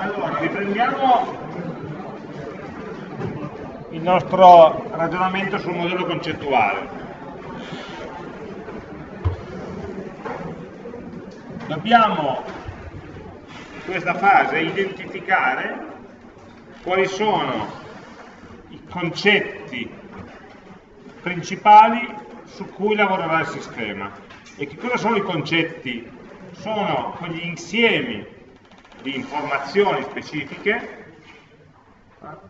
Allora, riprendiamo il nostro ragionamento sul modello concettuale. Dobbiamo in questa fase identificare quali sono i concetti principali su cui lavorerà il sistema. E che cosa sono i concetti? Sono quegli insiemi di informazioni specifiche,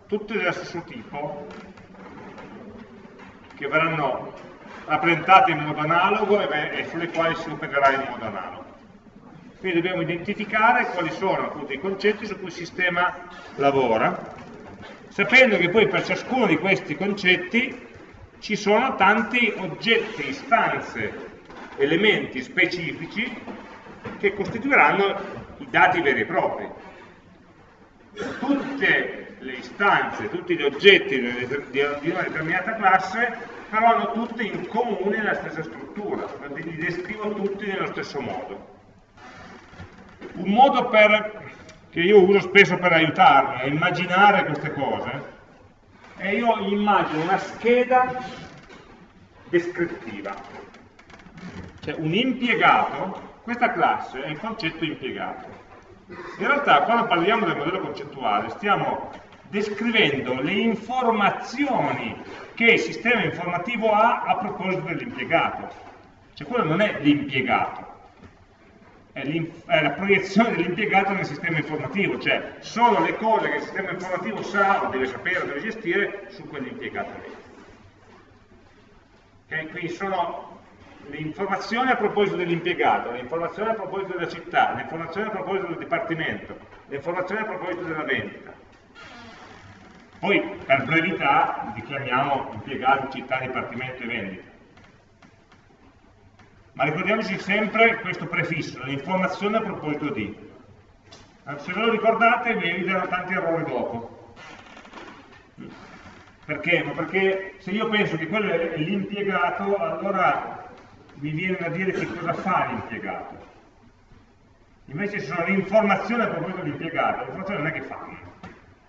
tutte dello stesso tipo, che verranno rappresentate in modo analogo e, sulle quali si opererà in modo analogo. Quindi dobbiamo identificare quali sono appunto i concetti su cui il sistema lavora, sapendo che poi per ciascuno di questi concetti ci sono tanti oggetti, istanze, elementi specifici che costituiranno i dati veri e propri. Tutte le istanze, tutti gli oggetti di una determinata classe però hanno tutte in comune la stessa struttura, li descrivo tutti nello stesso modo. Un modo per, che io uso spesso per aiutarmi a immaginare queste cose e io immagino una scheda descrittiva. Cioè un impiegato, questa classe è il concetto impiegato. In realtà quando parliamo del modello concettuale stiamo descrivendo le informazioni che il sistema informativo ha a proposito dell'impiegato. Cioè quello non è l'impiegato, è, è, la proiezione dell'impiegato nel sistema informativo, cioè sono le cose che il sistema informativo sa o deve sapere o deve gestire su quell'impiegato lì. Okay? Quindi sono le informazioni a proposito dell'impiegato, le informazioni a proposito della città, le informazioni a proposito del dipartimento, le informazioni a proposito della vendita. Poi, per brevità, li chiamiamo impiegato, città, dipartimento e vendita ma ricordiamoci sempre questo prefisso, l'informazione a proposito di. Eh, se ve lo ricordate vi eviterò tanti errori dopo. Perché? Ma perché se io penso che quello è l'impiegato, allora mi viene da dire che cosa fa l'impiegato. Invece sono le informazioni a proposito dell'impiegato, le informazioni non è che fanno.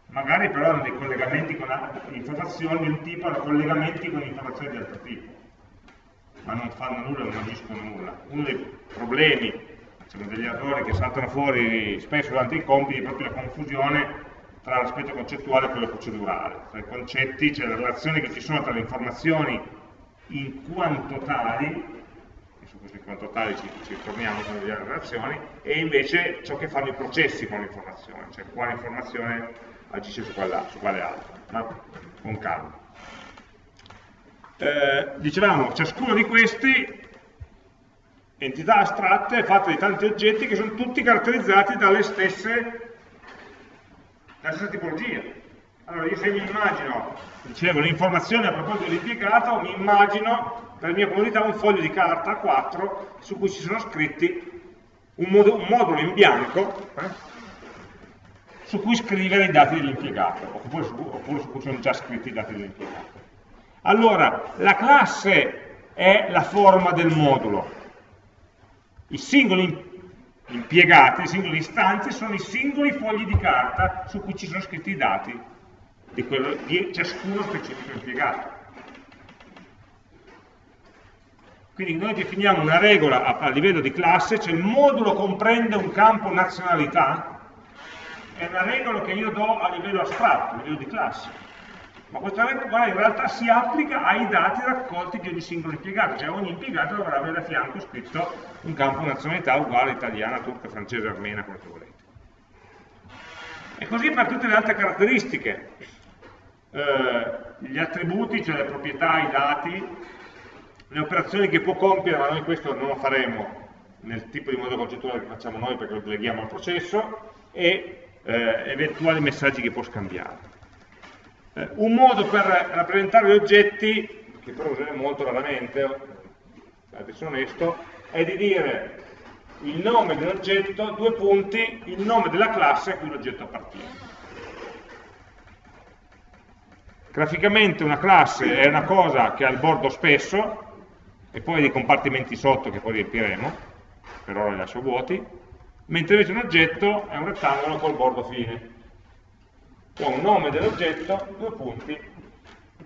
Magari però hanno dei collegamenti con informazioni di un tipo, hanno collegamenti con informazioni di altro tipo ma non fanno nulla, non agiscono nulla. Uno dei problemi, diciamo, degli errori che saltano fuori spesso durante i compiti è proprio la confusione tra l'aspetto concettuale e quello procedurale. Tra i concetti c'è la relazione che ci sono tra le informazioni in quanto tali, questi quanto tali ci, ci torniamo con le relazioni, e invece ciò che fanno i processi con l'informazione, cioè quale informazione agisce su, quella, su quale altra, ma con calma eh, dicevamo, ciascuno di questi entità astratte è fatta di tanti oggetti che sono tutti caratterizzati dalle stesse, dalla stessa tipologia. Allora io se mi immagino, dicevo, l'informazione a proposito dell'impiegato, mi immagino per mia comodità un foglio di carta a 4 su cui ci sono scritti un, modo, un modulo in bianco eh, su cui scrivere i dati dell'impiegato, oppure, oppure su cui sono già scritti i dati dell'impiegato. Allora, la classe è la forma del modulo. I singoli impiegati, le singole istanze sono i singoli fogli di carta su cui ci sono scritti i dati di, quello, di ciascuno specifico impiegato. Quindi noi definiamo una regola a, a livello di classe, cioè il modulo comprende un campo nazionalità, è una regola che io do a livello astratto, a livello di classe ma questa regola in realtà si applica ai dati raccolti di ogni singolo impiegato, cioè ogni impiegato dovrà avere a fianco scritto un campo nazionalità uguale italiana, turca, francese, armena, quello che volete. E così per tutte le altre caratteristiche, eh, gli attributi, cioè le proprietà, i dati, le operazioni che può compiere, ma noi questo non lo faremo nel tipo di modo concettuale che facciamo noi perché lo deleghiamo al processo, e eh, eventuali messaggi che può scambiare. Eh, un modo per rappresentare gli oggetti, che però useremo molto raramente, se sono onesto, è di dire il nome dell'oggetto, due punti, il nome della classe a cui l'oggetto appartiene. Graficamente una classe è una cosa che ha il bordo spesso, e poi dei compartimenti sotto che poi riempiremo, per ora li lascio vuoti, mentre invece un oggetto è un rettangolo col bordo fine. Ho un nome dell'oggetto, due punti,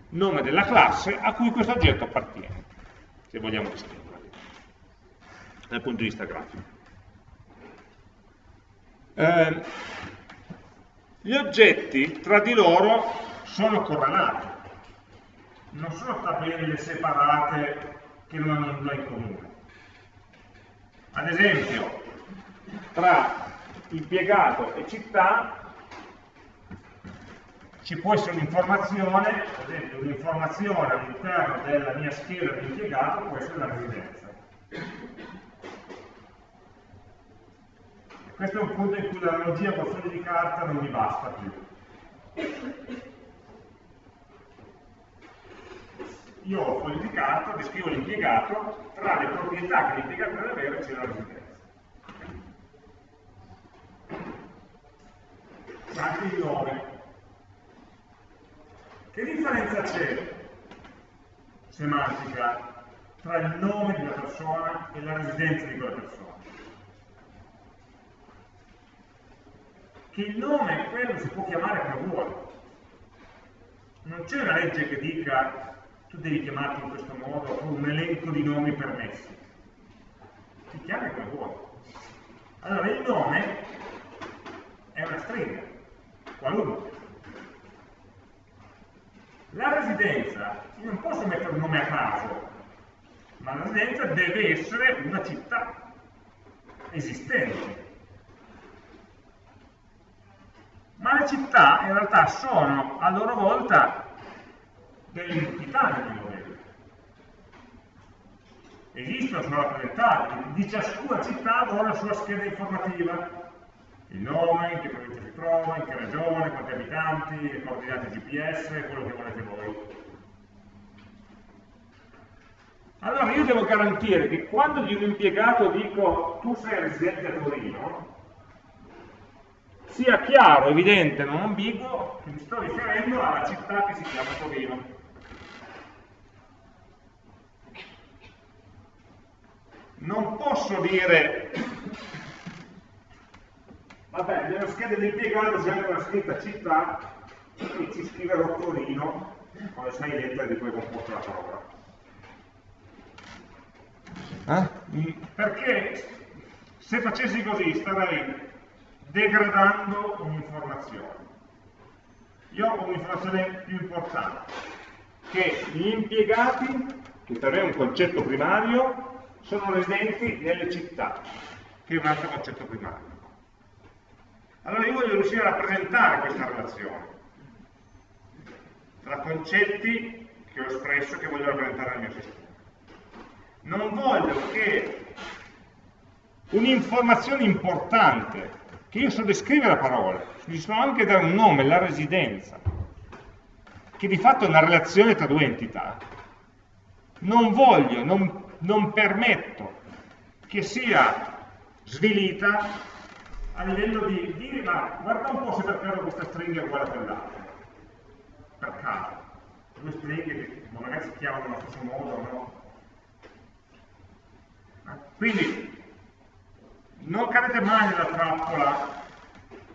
nome della classe a cui questo oggetto appartiene, se vogliamo descriverlo, dal punto di vista grafico. Eh, gli oggetti tra di loro sono correlati, non sono tabelle separate che non hanno nulla in comune. Ad esempio, tra impiegato e città ci può essere un'informazione, ad esempio un'informazione all'interno della mia scheda di impiegato può essere la residenza. Questo è un punto in cui l'analogia con foglio di carta non mi basta più. Io ho carta, descrivo l'impiegato, tra le proprietà che l'impiegato deve avere c'è la residenza. Anche il nome. Che differenza c'è semantica tra il nome di una persona e la residenza di quella persona? Che il nome, quello si può chiamare come vuole. Non c'è una legge che dica tu devi chiamarti in questo modo o un elenco di nomi permessi. Ti chiami come vuoi. Allora il nome è una stringa, qualunque. La residenza, io non posso mettere un nome a caso, ma la residenza deve essere una città esistente. Ma le città in realtà sono a loro volta delle entità nel modello. Esistono, sono rappresentate, di ciascuna città avrà la sua scheda informativa, il nome, in che provincia si trova, in che regione, quanti abitanti, le coordinate GPS, quello che volete voi. Allora io devo garantire che quando di un impiegato dico tu sei residente a Torino, sia chiaro, evidente, non ambiguo, che mi sto riferendo alla città che si chiama Torino. Non posso dire Vabbè, nella scheda dell'impiegato c'è anche una scritta città e ci scriverò Torino con le sei lettere di cui è composta la parola. Eh? Perché se facessi così starei degradando un'informazione. Io ho un'informazione più importante, che gli impiegati, che per me è un concetto primario, sono residenti nelle città, che è un altro concetto primario. Allora io voglio riuscire a rappresentare questa relazione tra concetti che ho espresso e che voglio rappresentare nel mio sistema. Non voglio che un'informazione importante, che io so descrivere a parole, gli so anche dare un nome, la residenza, che di fatto è una relazione tra due entità, non voglio, non, non permetto che sia svilita a livello di dire ma guarda un po' se per caso questa stringa è uguale a quell'altra per caso. Due stringhe che magari si chiamano allo stesso modo no? quindi non cadete mai nella trappola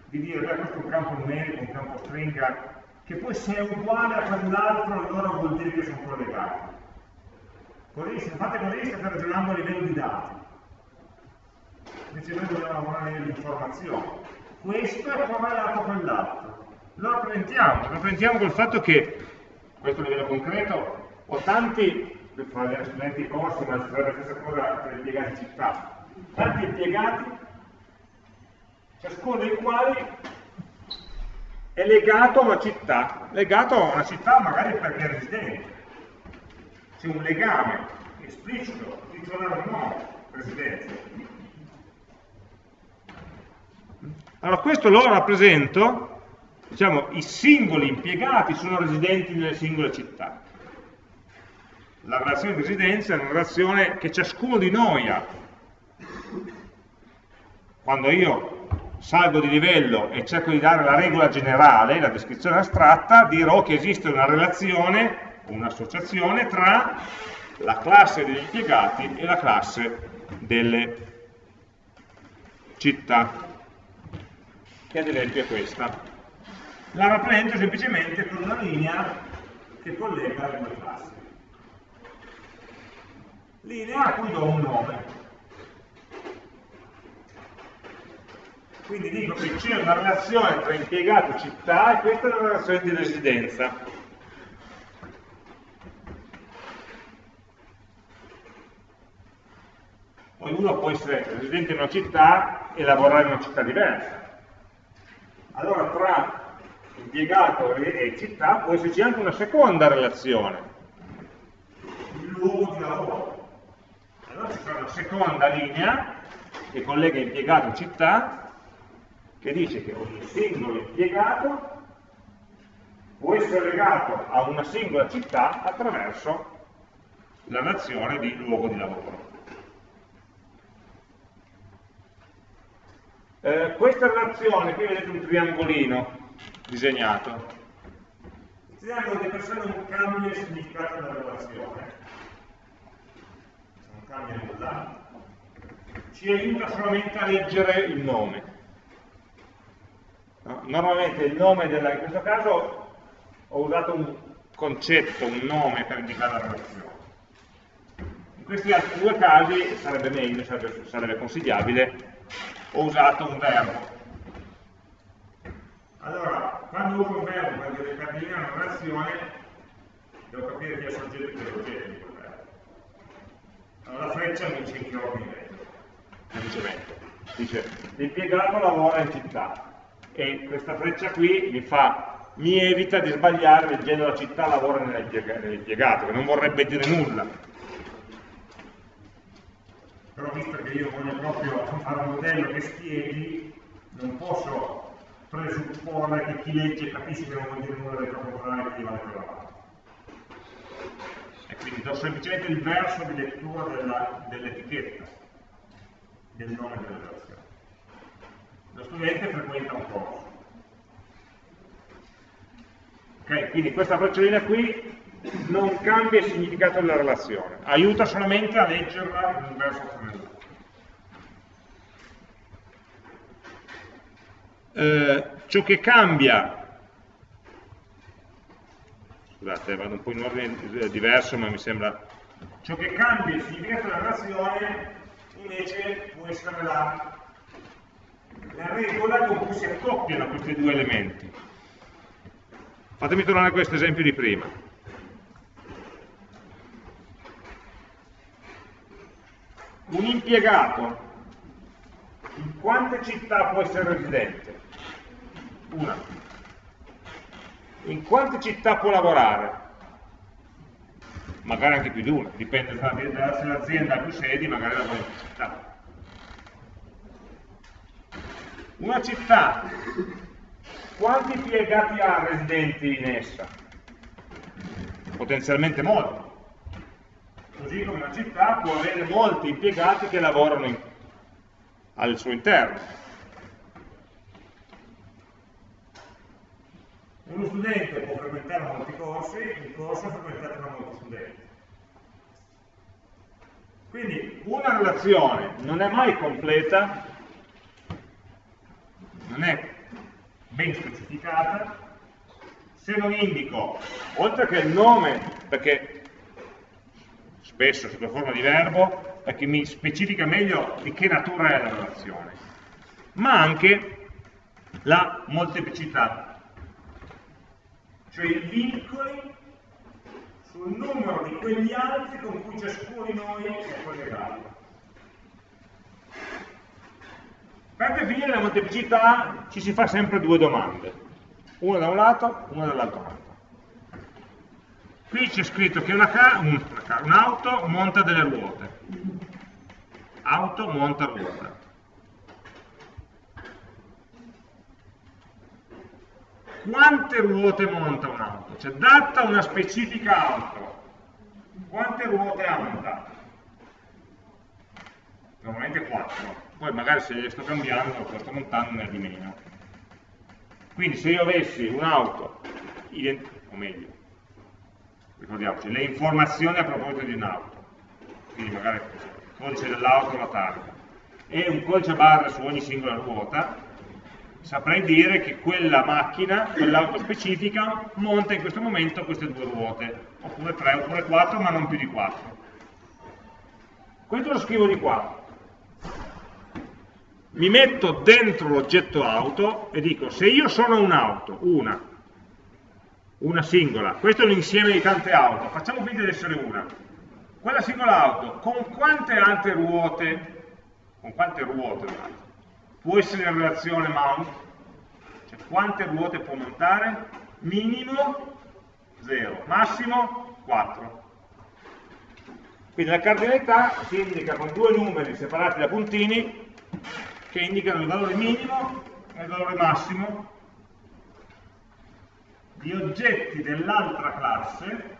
di dire beh questo è un campo numerico, un campo stringa che poi se è uguale a quell'altro allora vuol dire che sono collegati se fate state ragionando a livello di dati invece noi dobbiamo lavorare nell'informazione. Questo è correlato con l'altro. Lo rappresentiamo, lo rappresentiamo col fatto che, questo a livello concreto, ho tanti, fra gli studenti di corsi, ma si la stessa cosa per gli impiegati città, tanti impiegati, ciascuno dei quali è legato a una città, legato a una città magari perché è residente. C'è un legame esplicito, titolare o no, residenza. Allora questo lo rappresento, diciamo, i singoli impiegati sono residenti nelle singole città. La relazione di residenza è una relazione che ciascuno di noi ha. Quando io salgo di livello e cerco di dare la regola generale, la descrizione astratta, dirò che esiste una relazione, un'associazione tra la classe degli impiegati e la classe delle città, che ad esempio è questa. La rappresento semplicemente con una linea che collega le due classi. Linea a cui do un nome. Quindi dico che c'è una relazione tra impiegato e città e questa è una relazione di residenza. Poi uno può essere residente in una città e lavorare in una città diversa. Allora tra impiegato e città può esserci anche una seconda relazione, il luogo di lavoro. Allora c'è una seconda linea che collega impiegato e città che dice che ogni singolo impiegato può essere legato a una singola città attraverso la nazione di luogo di lavoro. Eh, questa relazione, qui vedete un triangolino disegnato. Il triangolo di per sé non cambia il significato della relazione, non cambia nulla, ci aiuta solamente a leggere il nome. No? Normalmente il nome della, in questo caso ho usato un concetto, un nome per indicare la relazione. In questi altri due casi sarebbe meglio, sarebbe, sarebbe consigliabile, ho usato un verbo. Allora, quando uso un verbo per determinare una relazione, devo capire chi è soggetto e chi è l'oggetto di quel verbo. Allora la freccia mi dice in che ordine semplicemente. Dice, l'impiegato lavora in città, e questa freccia qui mi, fa, mi evita di sbagliare leggendo la città lavora nell'impiegato, che non vorrebbe dire nulla. Però visto che io voglio proprio fare un modello che spieghi, non posso presupporre che chi legge capisce che non vuol dire nulla del programma che vale quella E quindi do semplicemente il verso di lettura dell'etichetta, del nome della relazione lo studente frequenta un corso. Ok, quindi questa bracciolina qui non cambia il significato della relazione, aiuta solamente a leggerla in un verso o nell'altro. Eh, ciò che cambia, scusate vado un po' in ordine diverso ma mi sembra, ciò che cambia il significato della relazione invece può essere la la regola con cui si accoppiano questi due elementi. Fatemi tornare a questo esempio di prima. Un impiegato in quante città può essere residente? Una. In quante città può lavorare? Magari anche più di una, dipende se l'azienda ha più sedi, magari lavora in città. Una città, quanti impiegati ha residenti in essa? Potenzialmente molti. Così come una città può avere molti impiegati che lavorano in, al suo interno. Uno studente può frequentare molti corsi, il corso è frequentato da molti studenti. Quindi una relazione non è mai completa non è ben specificata se non indico, oltre che il nome, perché spesso sotto forma di verbo, perché mi specifica meglio di che natura è la relazione, ma anche la molteplicità, cioè i vincoli sul numero di quegli altri con cui ciascuno di noi è collegato. Per definire la molteplicità ci si fa sempre due domande, una da un lato, una dall'altro lato. Qui c'è scritto che un'auto un monta delle ruote, auto monta ruota. Quante ruote monta un'auto? Cioè, data una specifica auto, quante ruote ha montato? Normalmente 4 poi magari se le sto cambiando, le sto montando ne ha di meno. Quindi se io avessi un'auto, o meglio, ricordiamoci, le informazioni a proposito di un'auto, quindi magari il codice dell'auto, la targa, e un codice barra su ogni singola ruota, saprei dire che quella macchina, quell'auto specifica, monta in questo momento queste due ruote, oppure tre, oppure quattro, ma non più di quattro. Questo lo scrivo di qua. Mi metto dentro l'oggetto auto e dico, se io sono un'auto, una, una singola, questo è un insieme di tante auto, facciamo finta di essere una, quella singola auto, con quante altre ruote, con quante ruote può essere in relazione mount? Cioè quante ruote può montare? Minimo 0, massimo 4. Quindi la cardinalità si indica con due numeri separati da puntini che indicano il valore minimo e il valore massimo di oggetti dell'altra classe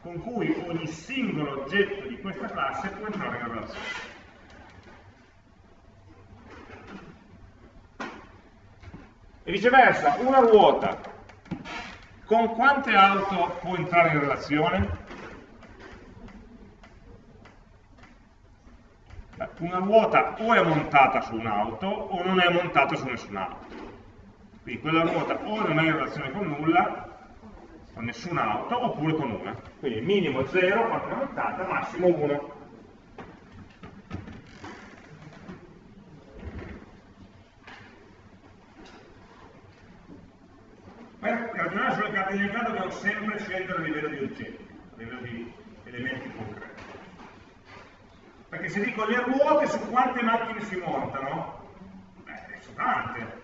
con cui ogni singolo oggetto di questa classe può entrare in relazione. E viceversa, una ruota con quante auto può entrare in relazione? Una ruota o è montata su un'auto o non è montata su nessun'auto. Quindi quella ruota o non è in relazione con nulla con nessuna auto oppure con una. Quindi minimo 0 quando è montata, massimo 1. Per ragionare sulle cardinalità dobbiamo sempre scegliere a livello di oggetti, a livello di elementi concreti. Perché se dico le ruote su quante macchine si montano, beh, sono tante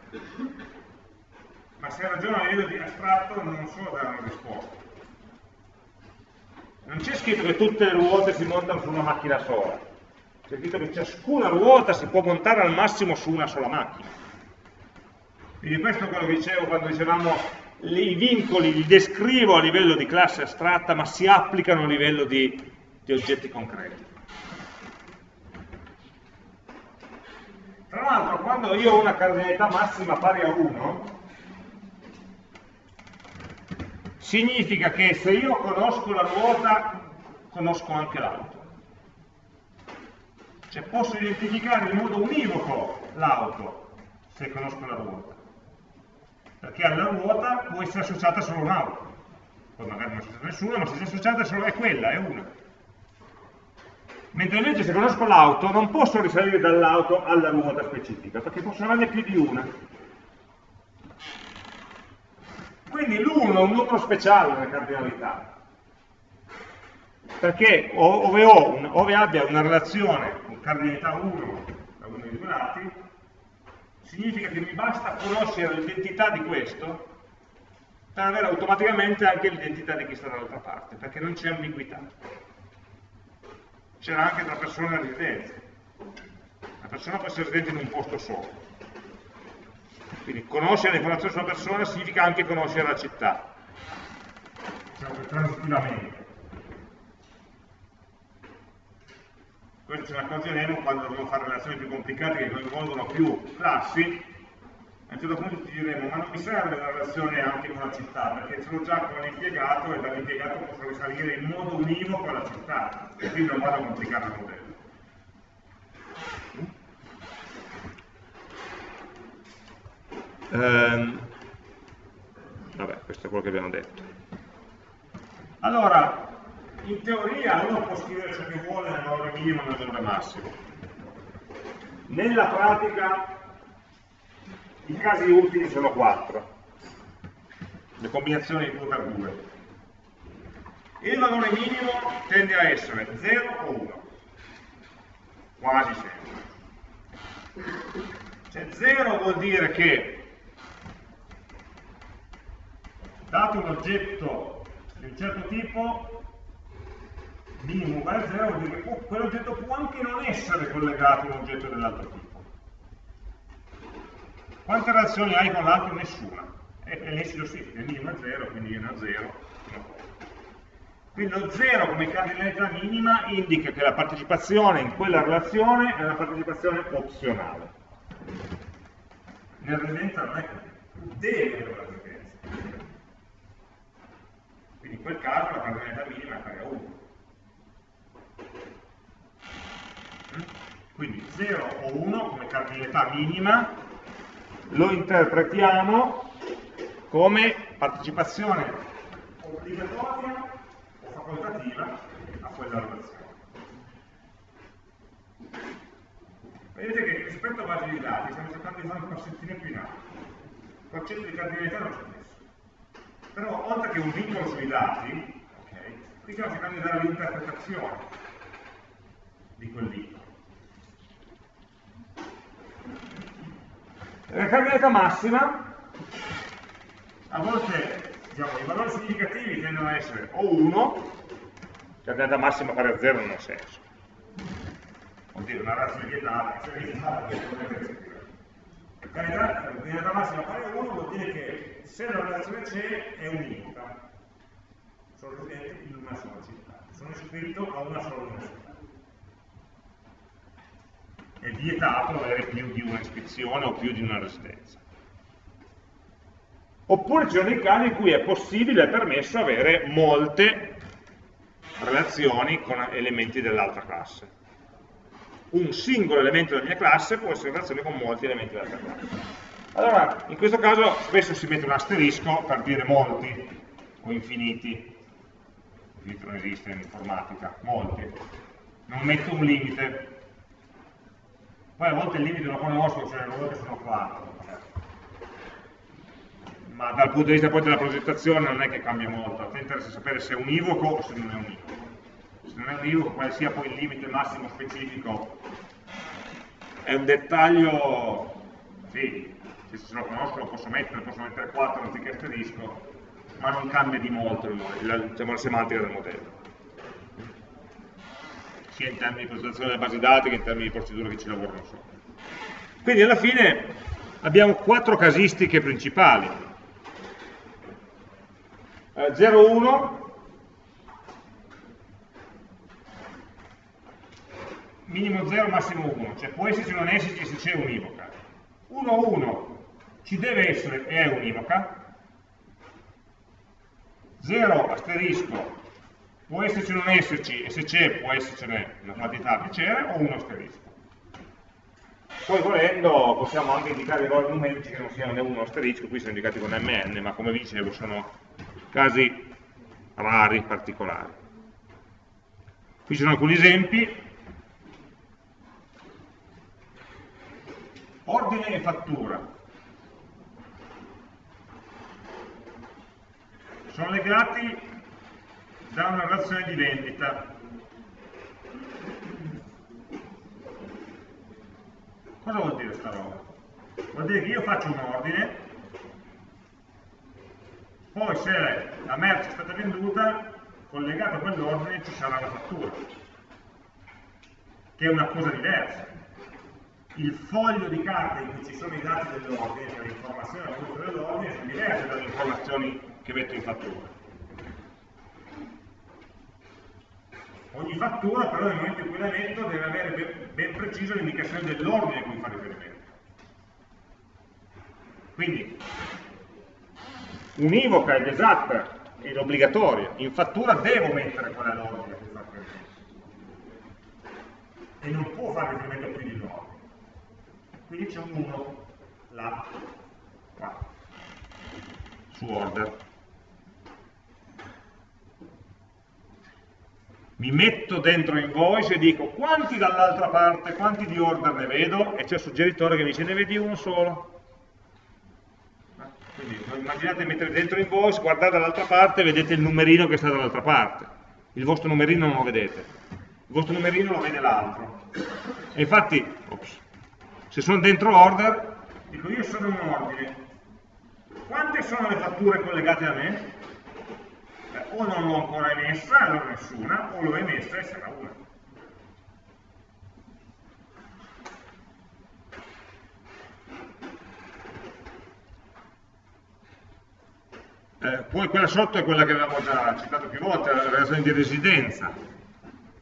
ma se ragiono a livello di astratto non so dare una risposta. Non c'è scritto che tutte le ruote si montano su una macchina sola, c'è scritto che ciascuna ruota si può montare al massimo su una sola macchina. Quindi questo è quello che dicevo quando dicevamo i vincoli li descrivo a livello di classe astratta, ma si applicano a livello di, di oggetti concreti. Tra l'altro, quando io ho una cardinalità massima pari a 1, significa che se io conosco la ruota, conosco anche l'auto. Cioè posso identificare in modo univoco l'auto, se conosco la ruota. Perché alla ruota può essere associata solo un'auto. Poi magari non è associata nessuna, ma se è associata solo è quella, è una. Mentre invece se conosco l'auto non posso risalire dall'auto alla ruota specifica, perché possono averne più di una. Quindi l'1 è un numero speciale nella cardinalità, perché ove, un, ove, abbia una relazione con cardinalità 1 da uno dei due lati, significa che mi basta conoscere l'identità di questo per avere automaticamente anche l'identità di chi sta dall'altra parte, perché non c'è ambiguità. C'era anche tra persone e residenze. La persona può essere residente in un posto solo, quindi conoscere le informazioni sulla persona significa anche conoscere la città, diciamo che transitivamente. Questo ce ne accorgeremo quando dovremo fare relazioni più complicate che coinvolgono più classi, a un certo punto ti diremo, ma non mi serve una relazione anche con la città, perché ce l'ho già con l'impiegato e dall'impiegato posso risalire in modo univoco alla città, e quindi non vado a complicare il modello. Ehm, vabbè, questo è quello che abbiamo detto. Allora, in teoria uno può scrivere ciò che vuole nel valore minimo e nel valore massimo. Nella pratica i casi utili sono quattro, le combinazioni di 2 per 2. Il valore minimo tende a essere 0 o 1, quasi sempre. Cioè 0 vuol dire che dato un oggetto di un certo tipo, minimo uguale a 0 vuol dire che quell'oggetto può anche non essere collegato a un oggetto dell'altro tipo. Quante relazioni hai con l'altro? Nessuna. E, e l'esito sì, il minimo è 0, quindi viene a 0. Quindi lo 0 come cardinalità minima indica che la partecipazione in quella relazione è una partecipazione opzionale. Nel residenza non è così, deve residenza quindi in quel caso la cardinalità minima è pari a 1. Quindi 0 o 1 come cardinalità minima lo interpretiamo come partecipazione obbligatoria o facoltativa a quella relazione. Vedete che rispetto a base di dati stiamo cercando di fare un passettino più in alto. Il concetto di cardinalità non c'è messo. Però oltre che un vincolo sui dati, okay, qui stiamo cercando di dare l'interpretazione di quel vincolo. La cardinalità massima, a volte diciamo, i valori significativi tendono a essere o 1, cardinalità massima pari a 0 non ha senso, vuol dire una relazione vietata, scrivere. Cardinalità massima pari a 1 vuol dire che se la relazione c'è è univoca, sono residente in una sola città, sono iscritto a una sola università è vietato avere più di una iscrizione o più di una residenza. Oppure ci sono dei casi in cui è possibile, è permesso avere molte relazioni con elementi dell'altra classe. Un singolo elemento della mia classe può essere in relazione con molti elementi dell'altra classe. Allora, in questo caso spesso si mette un asterisco per dire molti o infiniti. Infinito non esiste in informatica, molti. Non metto un limite, poi a volte il limite lo conosco, cioè a volte sono 4. Ma dal punto di vista poi della progettazione non è che cambia molto, a te interessa sapere se è univoco o se non è univoco. Se non è univoco, quale sia poi il limite massimo specifico, è un dettaglio, sì, se lo conosco lo posso mettere, posso mettere 4 anziché asterisco, ma non cambia di molto la, diciamo, la semantica del modello sia in termini di presentazione delle basi dati che in termini di procedure che ci lavorano sopra. Quindi alla fine abbiamo quattro casistiche principali. Eh, 0, minimo 0, massimo 1, cioè può esserci o non esserci se c'è univoca. 1, 1 ci deve essere e è univoca. 0 asterisco può esserci o non esserci, e se c'è può essercene una quantità a piacere o uno asterisco. Poi volendo possiamo anche indicare i valori numerici che non siano né uno asterisco, qui sono indicati con mn, ma come vi dicevo sono casi rari, particolari. Qui ci sono alcuni esempi. Ordine e fattura. Sono legati da una relazione di vendita. Cosa vuol dire sta roba? Vuol dire che io faccio un ordine, poi se la merce è stata venduta, collegato a quell'ordine ci sarà la fattura, che è una cosa diversa. Il foglio di carta in cui ci sono i dati dell'ordine, cioè le informazioni dell'ordine, sono diverse dalle informazioni che metto in fattura. Ogni fattura però nel momento in cui la metto deve avere ben, ben preciso l'indicazione dell'ordine a cui fa riferimento. Quindi univoca ed esatta ed obbligatoria, in fattura devo mettere qual è l'ordine a cui fa riferimento. E non può fare riferimento più di. Quindi c'è un 1 là, qua, su order. mi metto dentro invoice e dico quanti dall'altra parte, quanti di order ne vedo, e c'è il suggeritore che mi dice ne vedi uno solo. Quindi immaginate mettere dentro invoice, guardate dall'altra parte e vedete il numerino che sta dall'altra parte. Il vostro numerino non lo vedete, il vostro numerino lo vede l'altro. E infatti, ops, se sono dentro order, dico io sono un ordine. Quante sono le fatture collegate a me? eh, o non l'ho ancora emessa, allora nessuna, o l'ho emessa e sarà una. Eh, poi quella sotto è quella che avevamo già citato più volte, la relazione di residenza.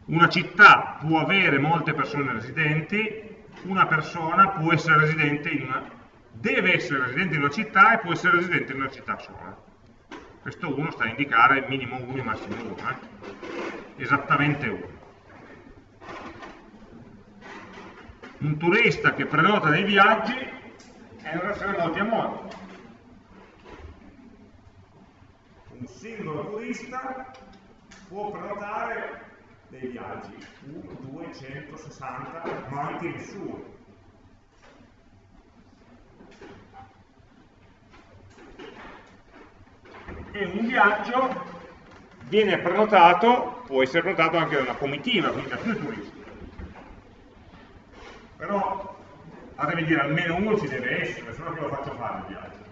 Una città può avere molte persone residenti, una persona può essere residente in una, deve essere residente in una città e può essere residente in una città sola questo 1 sta a indicare minimo 1 e massimo 1, eh? esattamente 1. Un turista che prenota dei viaggi è in relazione a molti amori. Un singolo turista può prenotare dei viaggi, 1, 2, 160, ma anche nessuno. E un viaggio viene prenotato, può essere prenotato anche da una comitiva, quindi da più turisti. Però fatemi dire, almeno uno ci deve essere, se no che lo faccio fare il viaggio.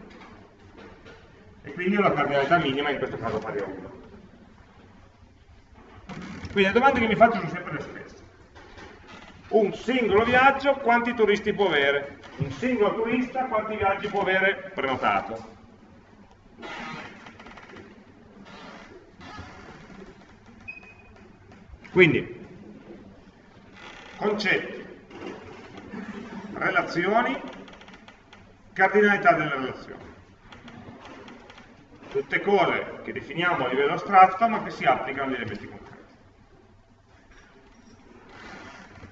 E quindi ho la cardinalità minima, in questo caso pari a 1. Quindi le domande che mi faccio sono sempre le stesse. Un singolo viaggio, quanti turisti può avere? Un singolo turista, quanti viaggi può avere prenotato? Quindi, concetti, relazioni, cardinalità delle relazioni. Tutte cose che definiamo a livello astratto ma che si applicano agli elementi concreti.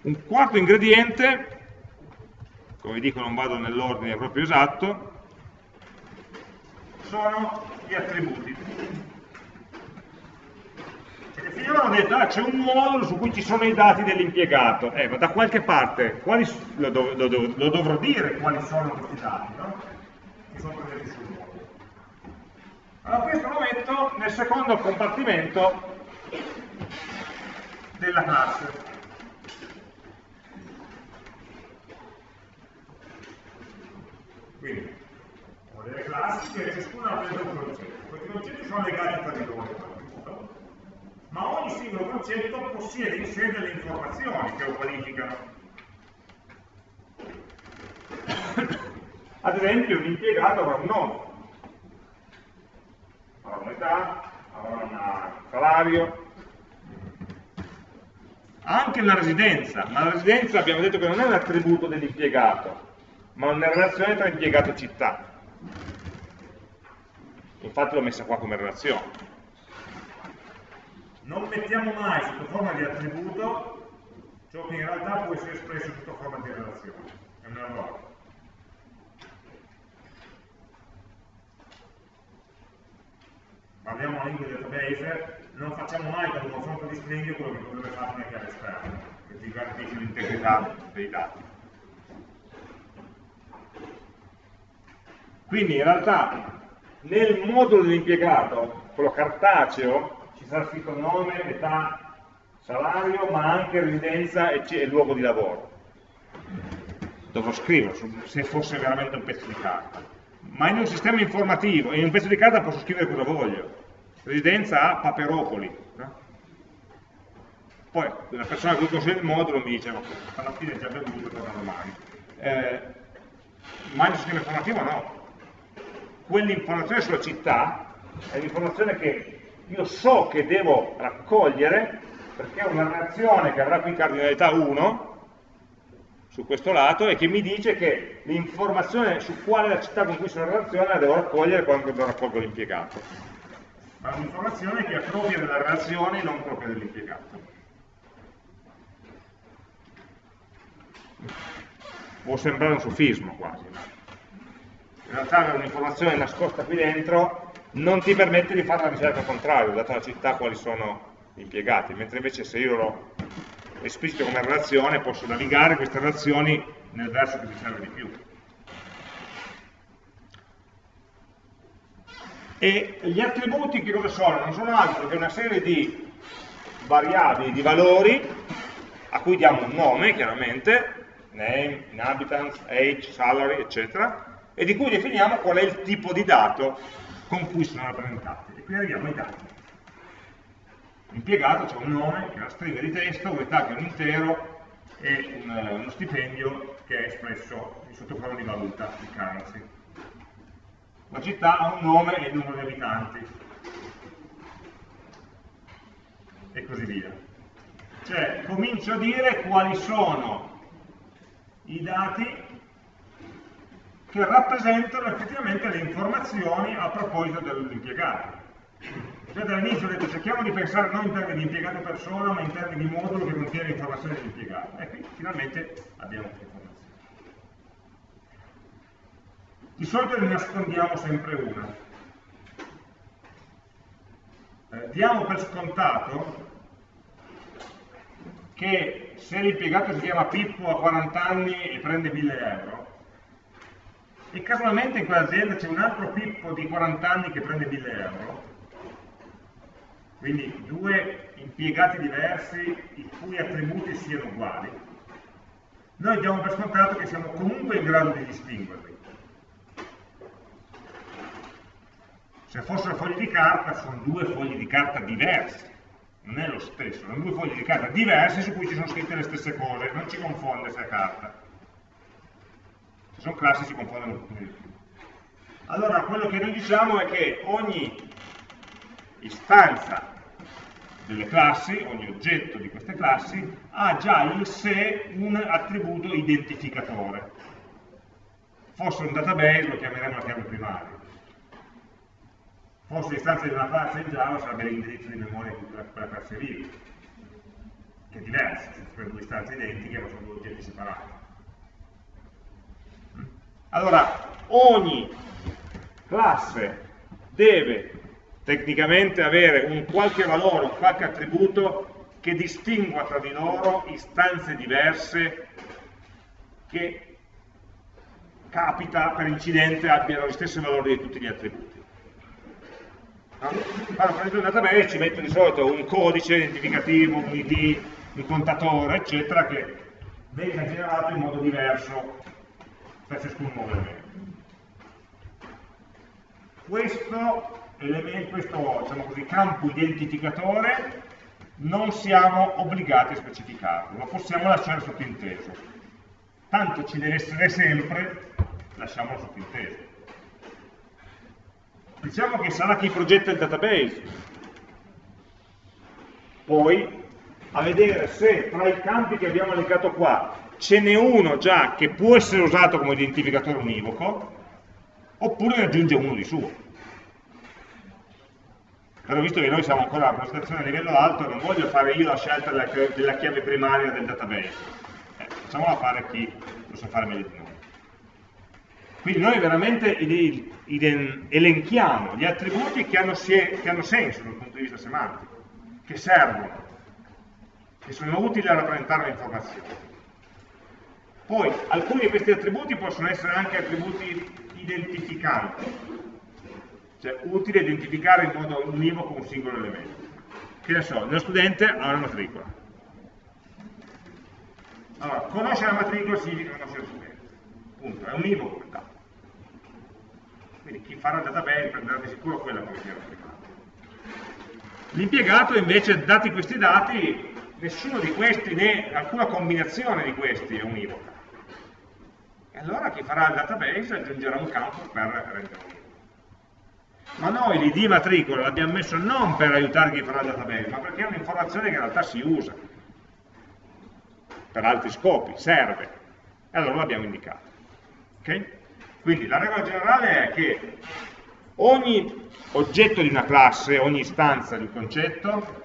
Un quarto ingrediente, come dico non vado nell'ordine proprio esatto, sono gli attributi finora hanno detto ah, c'è un modulo su cui ci sono i dati dell'impiegato, eh, ma da qualche parte quali, lo, dov lo, dov lo, dovrò dire quali sono questi dati, no? che sono presenti sul modulo. Allora questo lo metto nel secondo compartimento della classe. Quindi, delle classi che ciascuna preso un concetto. Questi concetti sono legati tra di loro ma ogni singolo concetto possiede in sé delle informazioni che lo qualificano. Ad esempio un impiegato avrà un nome, avrà un'età, avrà un salario, anche la residenza, ma la residenza abbiamo detto che non è un attributo dell'impiegato, ma una relazione tra impiegato e città. Infatti l'ho messa qua come relazione non mettiamo mai sotto forma di attributo ciò che in realtà può essere espresso sotto forma di relazione. È un errore. Parliamo a lingua database, non facciamo mai con un confronto di stringhe quello che potrebbe fare una chiave esterna, che ti garantisce l'integrità dei dati. Quindi in realtà nel modulo dell'impiegato, quello cartaceo, ci sarà scritto nome, età, salario, ma anche residenza e, luogo di lavoro. Dovrò scriverlo, se fosse veramente un pezzo di carta. Ma in un sistema informativo, in un pezzo di carta posso scrivere cosa voglio. Residenza a Paperopoli. No? Poi la persona che conosce il modulo mi dice, alla fine è già bevuto, torna domani. Eh, ma in un sistema informativo no. Quell'informazione sulla città è l'informazione che io so che devo raccogliere perché è una reazione che avrà qui cardinalità 1 su questo lato e che mi dice che l'informazione su quale la città con cui sono in relazione la devo raccogliere quando raccolgo l'impiegato. Ma è un'informazione che è propria della relazione e non propria dell'impiegato. Può sembrare un sofismo quasi, ma realtà avere un'informazione nascosta qui dentro non ti permette di fare la ricerca al contrario, data la città quali sono gli impiegati, mentre invece se io lo esplicito come relazione posso navigare queste relazioni nel verso che mi serve di più. E gli attributi che cosa sono? Non sono altro che una serie di variabili, di valori, a cui diamo un nome, chiaramente, name, inhabitants, age, salary, eccetera, e di cui definiamo qual è il tipo di dato con cui sono rappresentati. E qui arriviamo ai dati. L'impiegato c'è un nome, che è una stringa di testo, un'età che è un intero e un, eh, uno stipendio che è espresso sotto forma di valuta, di currency. La città ha un nome e il numero di abitanti. E così via. Cioè, comincio a dire quali sono i dati che rappresentano effettivamente le informazioni a proposito dell'impiegato. Già dall'inizio ho detto cerchiamo di pensare non in termini di impiegato persona, ma in termini di modulo che contiene informazioni dell'impiegato. E qui finalmente abbiamo questa informazione. Di solito ne nascondiamo sempre una. Eh, diamo per scontato che se l'impiegato si chiama Pippo a 40 anni e prende 1000 euro, e casualmente in quell'azienda c'è un altro Pippo di 40 anni che prende 1000 euro, quindi due impiegati diversi i cui attributi siano uguali, noi diamo per scontato che siamo comunque in grado di distinguerli. Se fossero fogli di carta, sono due fogli di carta diversi, non è lo stesso, sono due fogli di carta diversi su cui ci sono scritte le stesse cose, non ci confonde se è carta. Sono classi si confondono un po' di più. Allora, quello che noi diciamo è che ogni istanza delle classi, ogni oggetto di queste classi, ha già in sé un attributo identificatore. Fosse un database lo chiameremo la chiave primaria. Fosse l'istanza di una classe in Java sarebbe l'indirizzo di memoria di quella classe lì, che è diverso, sono due istanze identiche ma sono due oggetti separati. Allora, ogni classe deve tecnicamente avere un qualche valore, un qualche attributo che distingua tra di loro istanze diverse che capita per incidente abbiano gli stessi valori di tutti gli attributi. No? Quando prendo un database ci metto di solito un codice identificativo, un ID, un contatore, eccetera, che venga generato in modo diverso per ciascun nuovo elemento. Questo questo diciamo così, campo identificatore non siamo obbligati a specificarlo, lo possiamo lasciare sottinteso. Tanto ci deve essere sempre, lasciamolo sottinteso. Diciamo che sarà chi progetta il database, poi a vedere se tra i campi che abbiamo elencato qua ce n'è uno già che può essere usato come identificatore univoco, oppure ne aggiunge uno di suo. Però visto che noi siamo ancora a presentazione a livello alto non voglio fare io la scelta della, chiave primaria del database. Eh, facciamola fare chi lo sa fare meglio di noi. Quindi noi veramente elenchiamo gli attributi che hanno, che hanno senso dal punto di vista semantico che servono che sono utili a rappresentare l'informazione poi alcuni di questi attributi possono essere anche attributi identificanti cioè utile identificare in modo univoco un singolo elemento. Che ne so, nello studente ha una matricola. Allora, conoscere la matricola significa conoscere lo studente. Punto, è univoco il dato. Quindi chi farà il database prenderà di sicuro quella come chiave primaria. L'impiegato invece, dati questi dati, nessuno di questi né alcuna combinazione di questi è univoca. E allora chi farà il database aggiungerà un campo per rendere univoco ma noi l'id matricola l'abbiamo messo non per aiutare chi farà il database, ma perché è un'informazione che in realtà si usa per altri scopi, serve, e allora l'abbiamo indicato. Okay? Quindi la regola generale è che ogni oggetto di una classe, ogni istanza di un concetto,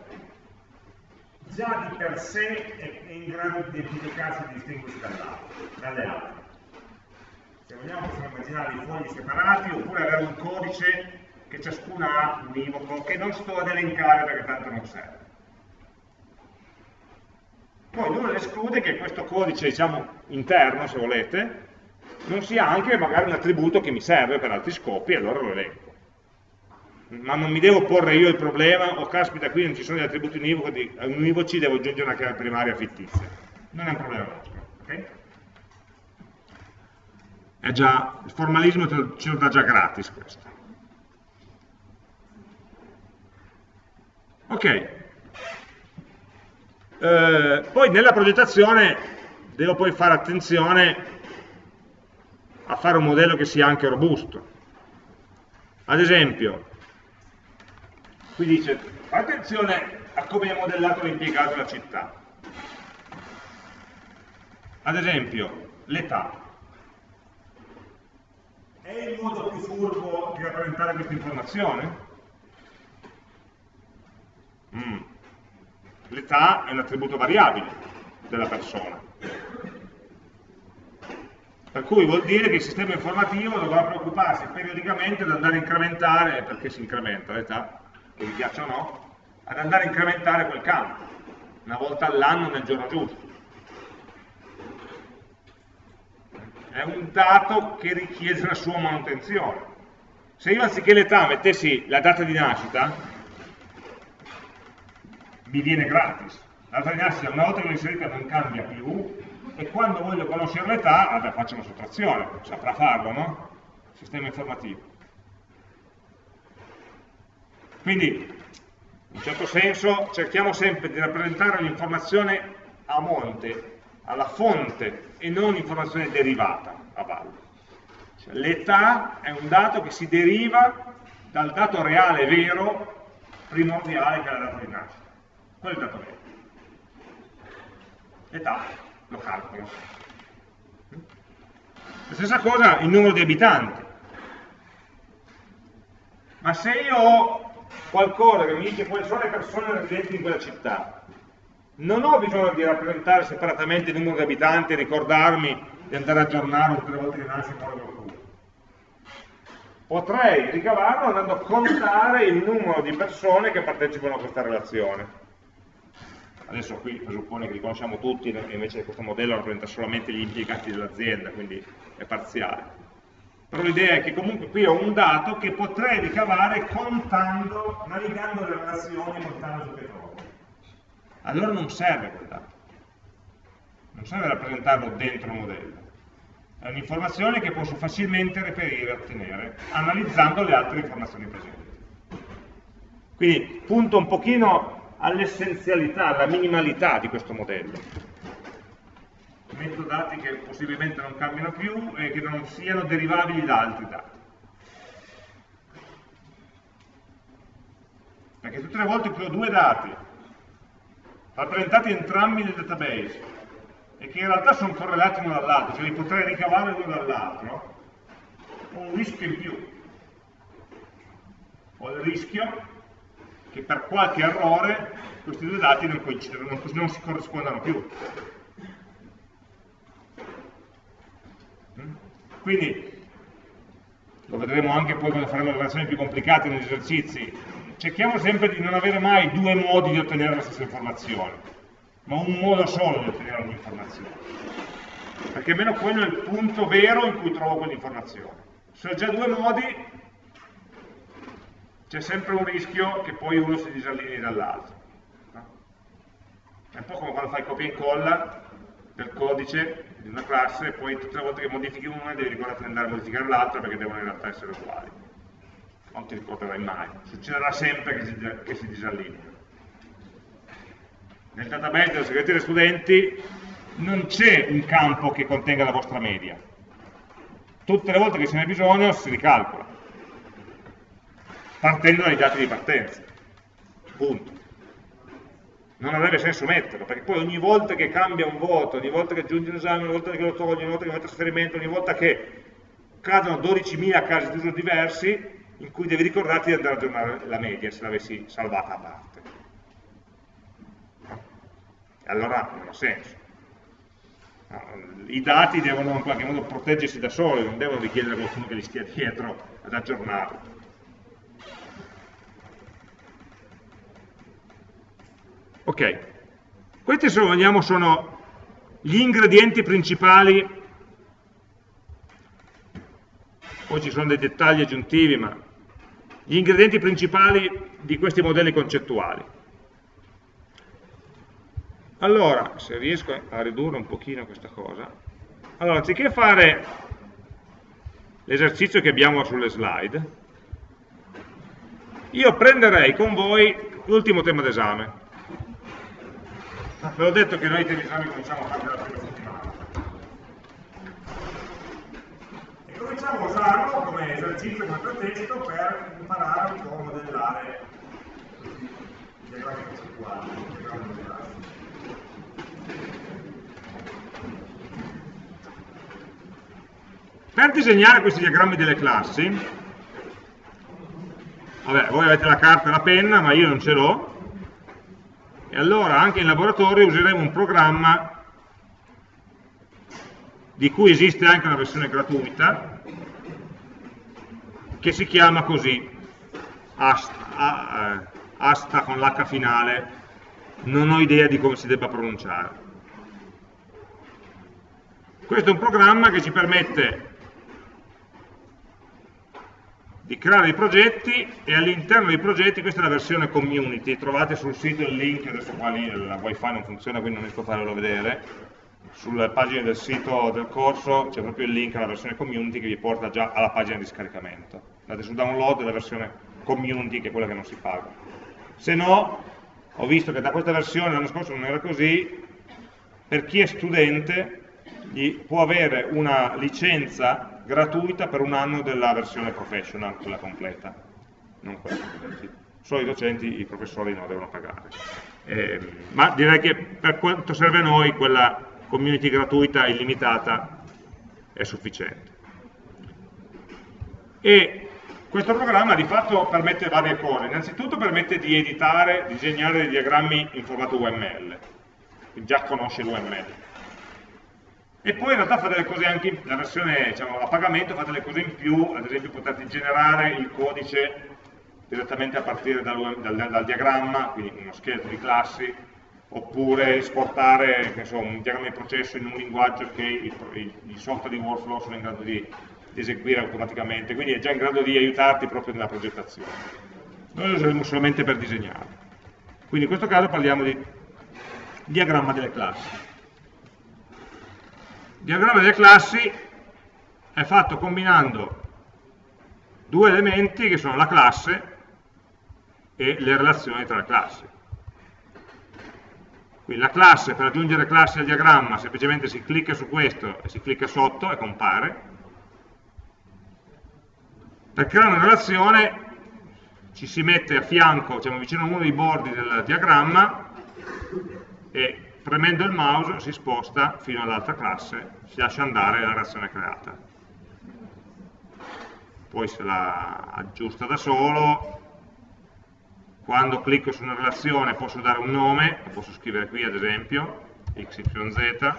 già di per sé è in grado di identificarsi e di distinguersi dalle altre. Se vogliamo possiamo immaginare i fogli separati oppure avere un codice che ciascuna ha univoco, che non sto ad elencare perché tanto non serve. Poi nulla esclude che questo codice, diciamo, interno, se volete, non sia anche magari un attributo che mi serve per altri scopi, e allora lo elenco. Ma non mi devo porre io il problema, o oh, caspita, qui non ci sono gli attributi univoci, devo aggiungere una chiave primaria fittizia. Non è un problema nostro, ok? Già, il formalismo ce lo dà già gratis questo. Ok. Eh, poi nella progettazione devo poi fare attenzione a fare un modello che sia anche robusto. Ad esempio, qui dice, attenzione a come è modellato l'impiegato della città. Ad esempio, l'età. È il modo più furbo di rappresentare questa informazione? Mm. L'età è un attributo variabile della persona. Per cui vuol dire che il sistema informativo dovrà preoccuparsi periodicamente di andare a incrementare, perché si incrementa l'età, che vi piaccia o no, ad andare a incrementare quel campo, una volta all'anno nel giorno giusto. È un dato che richiede la sua manutenzione. Se io anziché l'età mettessi la data di nascita, mi viene gratis. La data di nascita una volta che l'ho inserita non cambia più, e quando voglio conoscere l'età, vabbè, faccio una sottrazione, saprà farlo, no? Sistema informativo. Quindi, in un certo senso, cerchiamo sempre di rappresentare l'informazione a monte, alla fonte, e non l'informazione derivata a valle. Cioè, l'età è un dato che si deriva dal dato reale vero primordiale che è la data di nascita. Quello è il dato vero. L'età lo calcolo. La stessa cosa il numero di abitanti. Ma se io ho qualcosa che mi dice quali sono le persone residenti in quella città, non ho bisogno di rappresentare separatamente il numero di abitanti e ricordarmi di andare a aggiornare tutte le volte che nasce qualcuno. Potrei ricavarlo andando a contare il numero di persone che partecipano a questa relazione adesso qui presuppone che li conosciamo tutti e invece questo modello rappresenta solamente gli impiegati dell'azienda, quindi è parziale. Però l'idea è che comunque qui ho un dato che potrei ricavare contando, navigando le relazioni, contando ciò che trovo. Allora non serve quel dato. Non serve rappresentarlo dentro il modello. È un'informazione che posso facilmente reperire e ottenere, analizzando le altre informazioni presenti. Quindi punto un pochino all'essenzialità, alla minimalità di questo modello. Metto dati che possibilmente non cambiano più e che non siano derivabili da altri dati. Perché tutte le volte che ho due dati rappresentati entrambi nel database e che in realtà sono correlati uno dall'altro, cioè li potrei ricavare uno dall'altro, ho un rischio in più. Ho il rischio che per qualche errore questi due dati non, non, non si corrispondano più. Mm? Quindi, lo vedremo anche poi quando faremo le operazioni più complicate negli esercizi, cerchiamo sempre di non avere mai due modi di ottenere la stessa informazione, ma un modo solo di ottenere un'informazione. Perché almeno quello è il punto vero in cui trovo quell'informazione. Se ho già due modi, c'è sempre un rischio che poi uno si disallinei dall'altro. È un po' come quando fai copia e incolla del codice di una classe e poi tutte le volte che modifichi una devi ricordare di andare a modificare l'altra perché devono in realtà essere uguali. Non ti ricorderai mai. Succederà sempre che si, che si disallinei. Nel database della segreteria studenti non c'è un campo che contenga la vostra media. Tutte le volte che ce n'è bisogno si ricalcola partendo dai dati di partenza. Punto. Non avrebbe senso metterlo, perché poi ogni volta che cambia un voto, ogni volta che aggiungi un esame, ogni volta che lo togli, ogni volta che fai trasferimento, ogni volta che cadono 12.000 casi d'uso diversi, in cui devi ricordarti di andare a aggiornare la media se l'avessi salvata a parte. Allora non ha senso. I dati devono in qualche modo proteggersi da soli, non devono richiedere a qualcuno che li stia dietro ad aggiornarli. Ok, questi se vogliamo sono gli ingredienti principali, poi ci sono dei dettagli aggiuntivi, ma gli ingredienti principali di questi modelli concettuali. Allora, se riesco a ridurre un pochino questa cosa, allora anziché fare l'esercizio che abbiamo sulle slide, io prenderei con voi l'ultimo tema d'esame, Ve l'ho detto che noi i temi esami cominciamo a fare la prima settimana. E cominciamo a usarlo come esercizio, come pretesto per imparare un po' a modellare i diagrammi concettuali, i diagrammi modellari. Per disegnare questi diagrammi delle classi, vabbè, voi avete la carta e la penna, ma io non ce l'ho, e allora anche in laboratorio useremo un programma di cui esiste anche una versione gratuita che si chiama così asta, eh, asta con l'H finale. Non ho idea di come si debba pronunciare. Questo è un programma che ci permette di creare dei progetti e all'interno dei progetti, questa è la versione community, trovate sul sito il link, adesso qua lì la wifi non funziona quindi non riesco a farvelo vedere, sulle pagine del sito del corso c'è proprio il link alla versione community che vi porta già alla pagina di scaricamento. Andate su download della versione community che è quella che non si paga. Se no, ho visto che da questa versione l'anno scorso non era così, per chi è studente può avere una licenza gratuita per un anno della versione professional, quella completa, non quella studenti. Solo i docenti, i professori no, devono pagare. Eh, ma direi che per quanto serve a noi quella community gratuita illimitata è sufficiente. E questo programma di fatto permette varie cose. Innanzitutto permette di editare, disegnare dei diagrammi in formato UML, quindi già conosce l'UML e poi in realtà fa delle cose anche, la versione diciamo, a pagamento fa delle cose in più, ad esempio potete generare il codice direttamente a partire dal, dal, dal diagramma, quindi uno scheletro di classi, oppure esportare so, un diagramma di processo in un linguaggio che i, software di workflow sono in grado di, di, eseguire automaticamente, quindi è già in grado di aiutarti proprio nella progettazione. Noi lo useremo solamente per disegnare. Quindi in questo caso parliamo di diagramma delle classi. Il diagramma delle classi è fatto combinando due elementi che sono la classe e le relazioni tra le classi. Quindi la classe, per aggiungere classi al diagramma, semplicemente si clicca su questo e si clicca sotto e compare. Per creare una relazione ci si mette a fianco, diciamo vicino a uno dei bordi del diagramma e premendo il mouse si sposta fino all'altra classe, si lascia andare la relazione creata. Poi se la aggiusta da solo, quando clicco su una relazione posso dare un nome, lo posso scrivere qui ad esempio, xyz,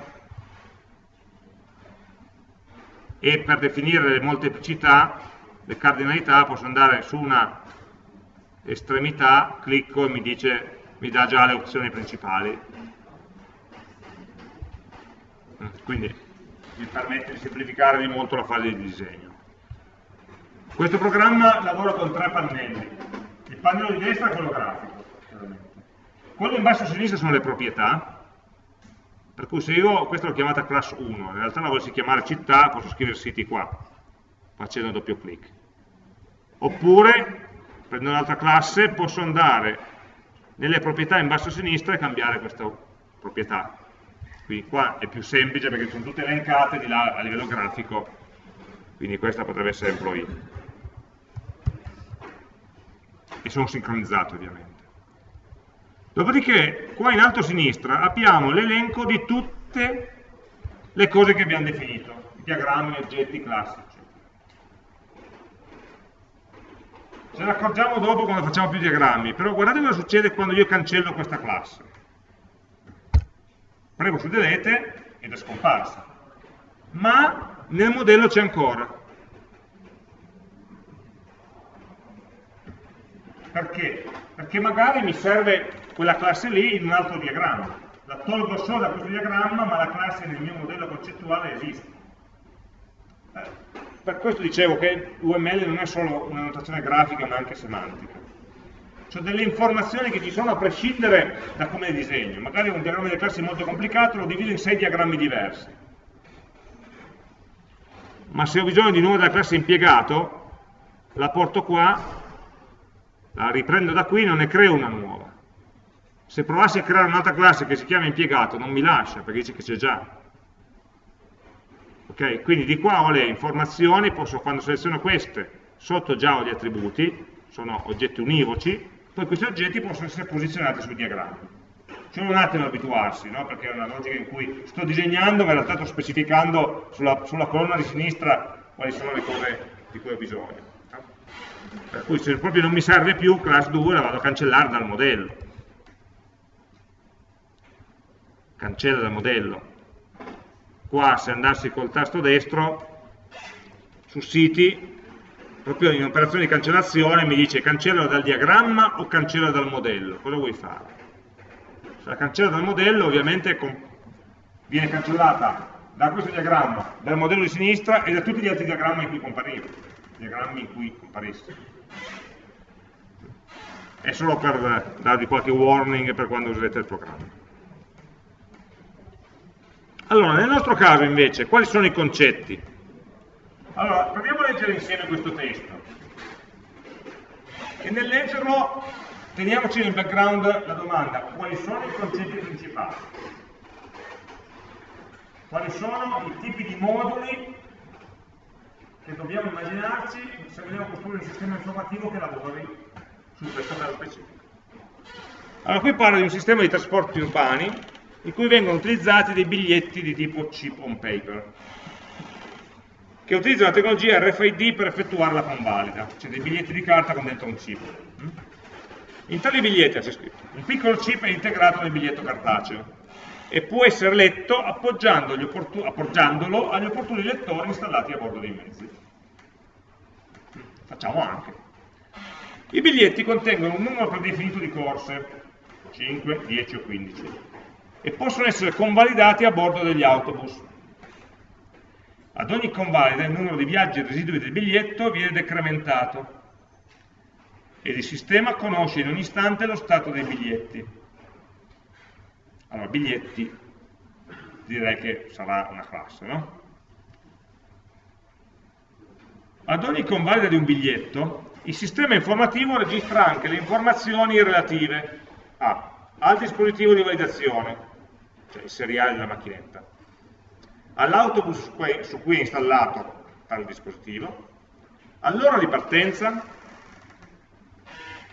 e per definire le molteplicità, le cardinalità, posso andare su una estremità, clicco e mi, dice, mi dà già le opzioni principali, quindi mi permette di semplificare di molto la fase di disegno. Questo programma lavora con tre pannelli, pannello di destra è quello grafico, quello in basso a sinistra sono le proprietà, per cui se io, questa l'ho chiamata class 1, in realtà la volessi chiamare città, posso scrivere siti qua, facendo doppio clic. Oppure, prendo un'altra classe, posso andare nelle proprietà in basso a sinistra e cambiare questa proprietà. Quindi qua è più semplice perché sono tutte elencate di là a livello grafico, quindi questa potrebbe essere employee. E sono sincronizzato ovviamente. Dopodiché, qua in alto a sinistra abbiamo l'elenco di tutte le cose che abbiamo definito, diagrammi, oggetti, classici. Ce ne accorgiamo dopo quando facciamo più diagrammi, però guardate cosa succede quando io cancello questa classe premo su delete ed è scomparsa. Ma nel modello c'è ancora. Perché? Perché magari mi serve quella classe lì in un altro diagramma. La tolgo solo da questo diagramma, ma la classe nel mio modello concettuale esiste. Eh, per questo dicevo che UML non è solo una notazione grafica, ma anche semantica cioè delle informazioni che ci sono a prescindere da come le disegno. Magari un diagramma di classi molto complicato, lo divido in sei diagrammi diversi. Ma se ho bisogno di nuovo della classe impiegato, la porto qua, la riprendo da qui, non ne creo una nuova. Se provassi a creare un'altra classe che si chiama impiegato, non mi lascia, perché dice che c'è già. Ok? Quindi di qua ho le informazioni, posso, quando seleziono queste, sotto già ho gli attributi, sono oggetti univoci, poi questi oggetti possono essere posizionati sui diagrammi. C'è un attimo abituarsi, no? perché è una logica in cui sto disegnando, ma in realtà sto specificando sulla, sulla colonna di sinistra quali sono le cose di cui ho bisogno. Per cui se proprio non mi serve più, class 2 la vado a cancellare dal modello. cancella dal modello. Qua se andassi col tasto destro, su siti, proprio in operazione di cancellazione mi dice cancellalo dal diagramma o cancella dal modello, cosa vuoi fare? Se la cancella dal modello ovviamente viene cancellata da questo diagramma, dal modello di sinistra e da tutti gli altri diagrammi in cui compariva, diagrammi in cui comparisse. È solo per darvi qualche warning per quando userete il programma. Allora, nel nostro caso invece, quali sono i concetti? Allora, proviamo a leggere insieme questo testo. E nel leggerlo teniamoci nel background la domanda, quali sono i concetti principali? Quali sono i tipi di moduli che dobbiamo immaginarci se vogliamo costruire un sistema informativo che lavori su questo caso specifico? Allora, qui parlo di un sistema di trasporti urbani in cui vengono utilizzati dei biglietti di tipo chip on paper che utilizzano la tecnologia RFID per effettuare la convalida, cioè dei biglietti di carta con dentro un chip. In tali biglietti c'è scritto, un piccolo chip è integrato nel biglietto cartaceo e può essere letto appoggiandolo agli opportuni lettori installati a bordo dei mezzi. Facciamo anche. I biglietti contengono un numero predefinito di corse, 5, 10 o 15, e possono essere convalidati a bordo degli autobus, ad ogni convalida il numero di viaggi residui del biglietto viene decrementato ed il sistema conosce in ogni istante lo stato dei biglietti. Allora, biglietti direi che sarà una classe, no? Ad ogni convalida di un biglietto, il sistema informativo registra anche le informazioni relative a, al dispositivo di validazione, cioè il seriale della macchinetta, all'autobus su cui è installato tale dispositivo, all'ora di partenza,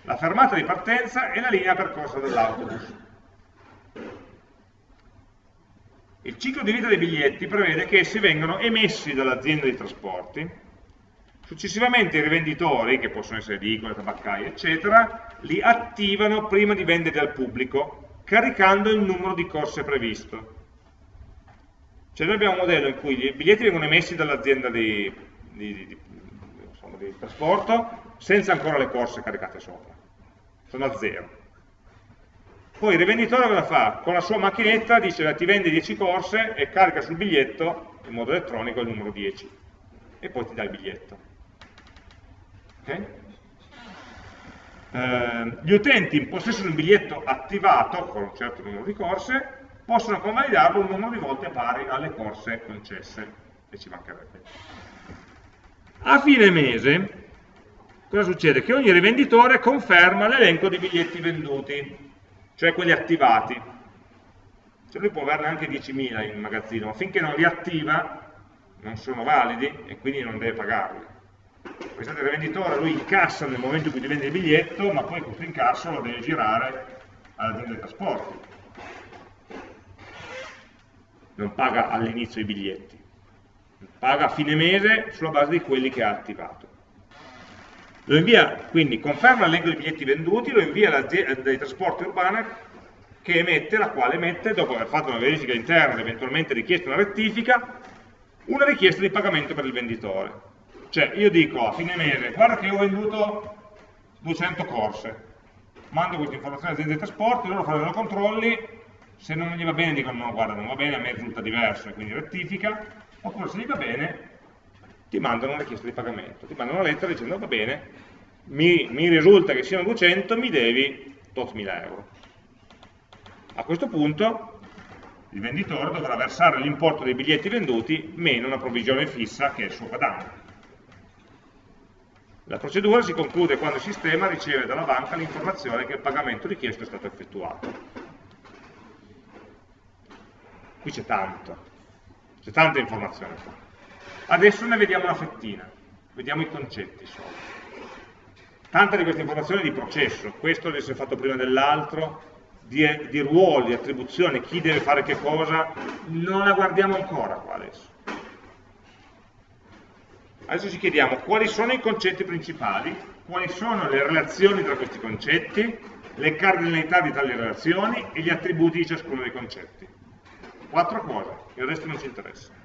la fermata di partenza e la linea percorsa dell'autobus. Il ciclo di vita dei biglietti prevede che essi vengano emessi dall'azienda di trasporti, successivamente i rivenditori, che possono essere edicole, tabaccaie, eccetera, li attivano prima di venderli al pubblico, caricando il numero di corse previsto. Cioè noi abbiamo un modello in cui i biglietti vengono emessi dall'azienda di, di, di, di, trasporto senza ancora le corse caricate sopra, sono a zero. Poi il rivenditore cosa fa? Con la sua macchinetta dice ti vende 10 corse e carica sul biglietto in modo elettronico il numero 10 e poi ti dà il biglietto. Okay? Eh, gli utenti in possesso di un biglietto attivato con un certo numero di corse possono convalidarlo un numero di volte pari alle corse concesse, e ci mancherebbe. A fine mese, cosa succede? Che ogni rivenditore conferma l'elenco di biglietti venduti, cioè quelli attivati. Cioè lui può averne anche 10.000 in magazzino, ma finché non li attiva non sono validi e quindi non deve pagarli. Pensate, il rivenditore lui incassa nel momento in cui ti vende il biglietto, ma poi questo incasso lo deve girare all'azienda dei trasporti non paga all'inizio i biglietti, paga a fine mese sulla base di quelli che ha attivato. Lo invia, quindi conferma l'elenco dei biglietti venduti, lo invia all'azienda dei trasporti urbana che emette, la quale emette, dopo aver fatto una verifica interna ed eventualmente richiesto una rettifica, una richiesta di pagamento per il venditore. Cioè io dico a fine mese, guarda che ho venduto 200 corse, mando questa informazione all'azienda dei trasporti, loro faranno i controlli, se non gli va bene dicono no guarda non va bene, a me risulta diverso e quindi rettifica, oppure se gli va bene ti mandano una richiesta di pagamento, ti mandano una lettera dicendo va bene, mi, mi risulta che siano 200, mi devi tot mila euro. A questo punto il venditore dovrà versare l'importo dei biglietti venduti meno una provvigione fissa che è il suo guadagno. La procedura si conclude quando il sistema riceve dalla banca l'informazione che il pagamento richiesto è stato effettuato qui c'è tanto, c'è tanta informazione qua. Adesso ne vediamo una fettina, vediamo i concetti solo. Tanta di questa informazione è di processo, questo deve essere fatto prima dell'altro, di, di ruoli, attribuzioni, chi deve fare che cosa, non la guardiamo ancora qua adesso. Adesso ci chiediamo quali sono i concetti principali, quali sono le relazioni tra questi concetti, le cardinalità di tali relazioni e gli attributi di ciascuno dei concetti. quattro cose, il resto non ci interessa.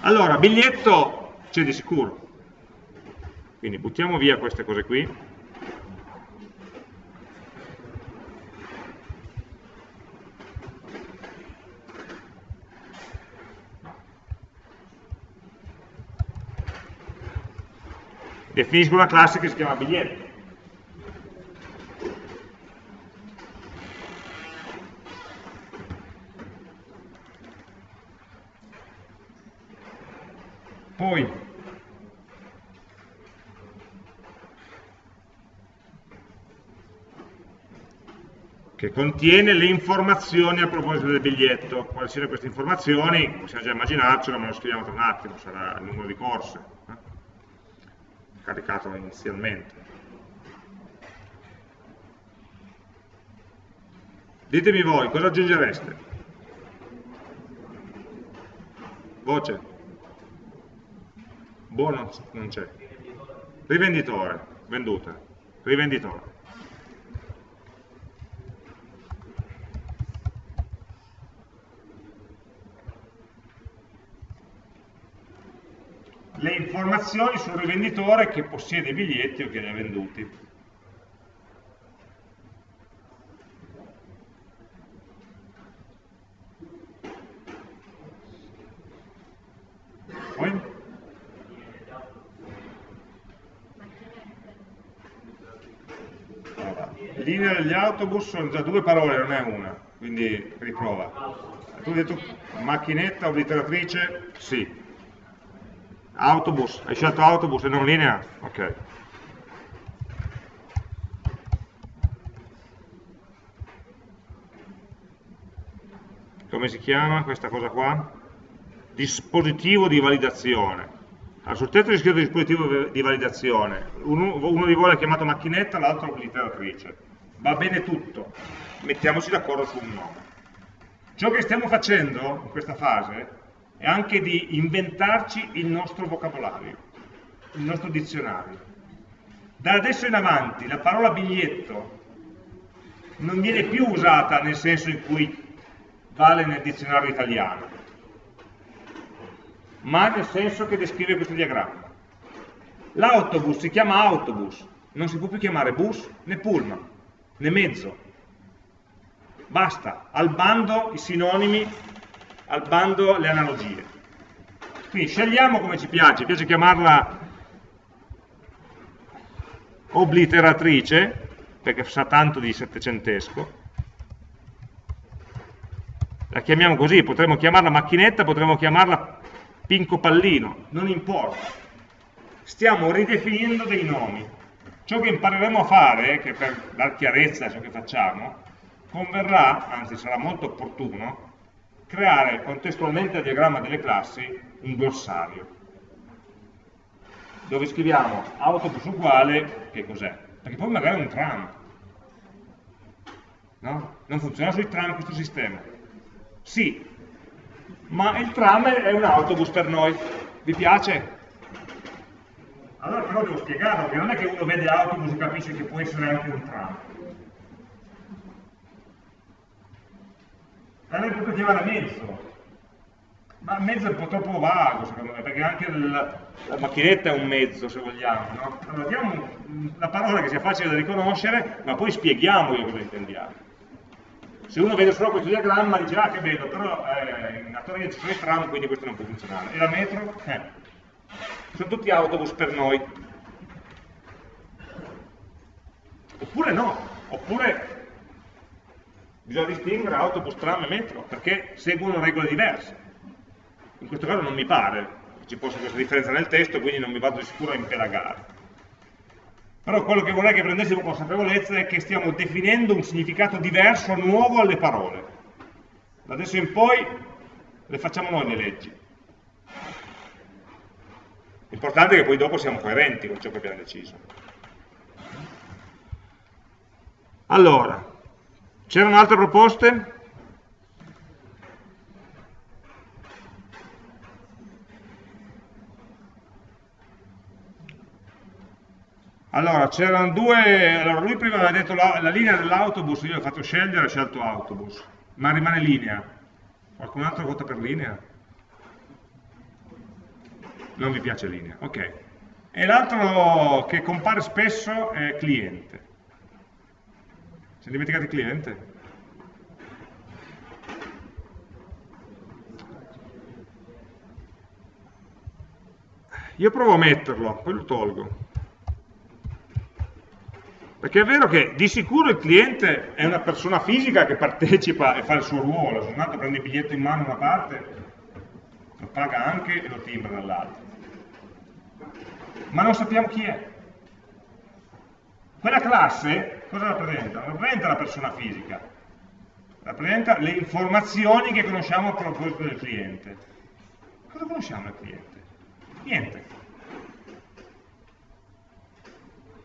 Allora, biglietto c'è di sicuro, quindi buttiamo via queste cose qui. Definisco una classe che si chiama biglietto. Poi che contiene le informazioni a proposito del biglietto. Quali siano queste informazioni? Possiamo già immaginarcelo, ma lo scriviamo tra un attimo, sarà il numero di corse, eh? caricato inizialmente. Ditemi voi, cosa aggiungereste? Voce. Buono non c'è. Rivenditore, venduta. Rivenditore. le informazioni sul rivenditore che possiede i biglietti o che li ha venduti. Poi? Allora, linea degli autobus sono già due parole, non è una, quindi riprova. Tu hai detto macchinetta obliteratrice? Sì. Autobus, hai scelto autobus e non linea? Ok. Come si chiama questa cosa qua? Dispositivo di validazione. Allora, sul tetto c'è scritto dispositivo di validazione. Uno, uno di voi l'ha chiamato macchinetta, l'altro obliteratrice. Va bene tutto. Mettiamoci d'accordo su un nome. Ciò che stiamo facendo in questa fase e anche di inventarci il nostro vocabolario, il nostro dizionario. Da adesso in avanti la parola biglietto non viene più usata nel senso in cui vale nel dizionario italiano, ma nel senso che descrive questo diagramma. L'autobus si chiama autobus, non si può più chiamare bus né pullman, né mezzo. Basta, al bando i sinonimi al bando le analogie. Quindi scegliamo come ci piace, piace chiamarla obliteratrice, perché sa tanto di settecentesco, la chiamiamo così, potremmo chiamarla macchinetta, potremmo chiamarla pinco pallino, non importa. Stiamo ridefinendo dei nomi. Ciò che impareremo a fare, che per dar chiarezza a ciò che facciamo, converrà, anzi sarà molto opportuno, creare contestualmente al diagramma delle classi un glossario dove scriviamo autobus uguale, che cos'è? Perché poi magari è un tram. No? Non funziona sui tram questo sistema. Sì, ma il tram è un autobus per noi. Vi piace? Allora però devo spiegarlo, perché non è che uno vede autobus e capisce che può essere anche un tram. l'avrei potuto chiamare mezzo, ma mezzo è un po' troppo vago secondo me, perché anche la, la macchinetta è un mezzo se vogliamo, no? Allora diamo una parola che sia facile da riconoscere, ma poi spieghiamo cosa intendiamo. Se uno vede solo questo diagramma dice, ah che bello, però eh, in Torino ci sono i tram, quindi questo non può funzionare. E la metro? Eh. Sono tutti autobus per noi. Oppure no, oppure Bisogna distinguere autobus, tram e metro, perché seguono regole diverse. In questo caso non mi pare che ci possa questa differenza nel testo, quindi non mi vado di sicuro a impelagare. Però quello che vorrei che prendessimo consapevolezza è che stiamo definendo un significato diverso, nuovo alle parole. Da adesso in poi le facciamo noi le leggi. L'importante è che poi dopo siamo coerenti con ciò che abbiamo deciso. Allora, C'erano altre proposte? Allora, c'erano due, allora lui prima aveva detto la, la linea dell'autobus, io ho fatto scegliere, ho scelto autobus, ma rimane linea. Qualcun altro vota per linea? Non vi piace linea, ok. E l'altro che compare spesso è cliente. Si è dimenticato il cliente? Io provo a metterlo, poi lo tolgo. Perché è vero che di sicuro il cliente è una persona fisica che partecipa e fa il suo ruolo, se un altro prende il biglietto in mano da una parte, lo paga anche e lo timbra dall'altra. Ma non sappiamo chi è. Quella classe cosa rappresenta? Rappresenta la persona fisica, rappresenta le informazioni che conosciamo a proposito del cliente. Cosa conosciamo del cliente? Niente.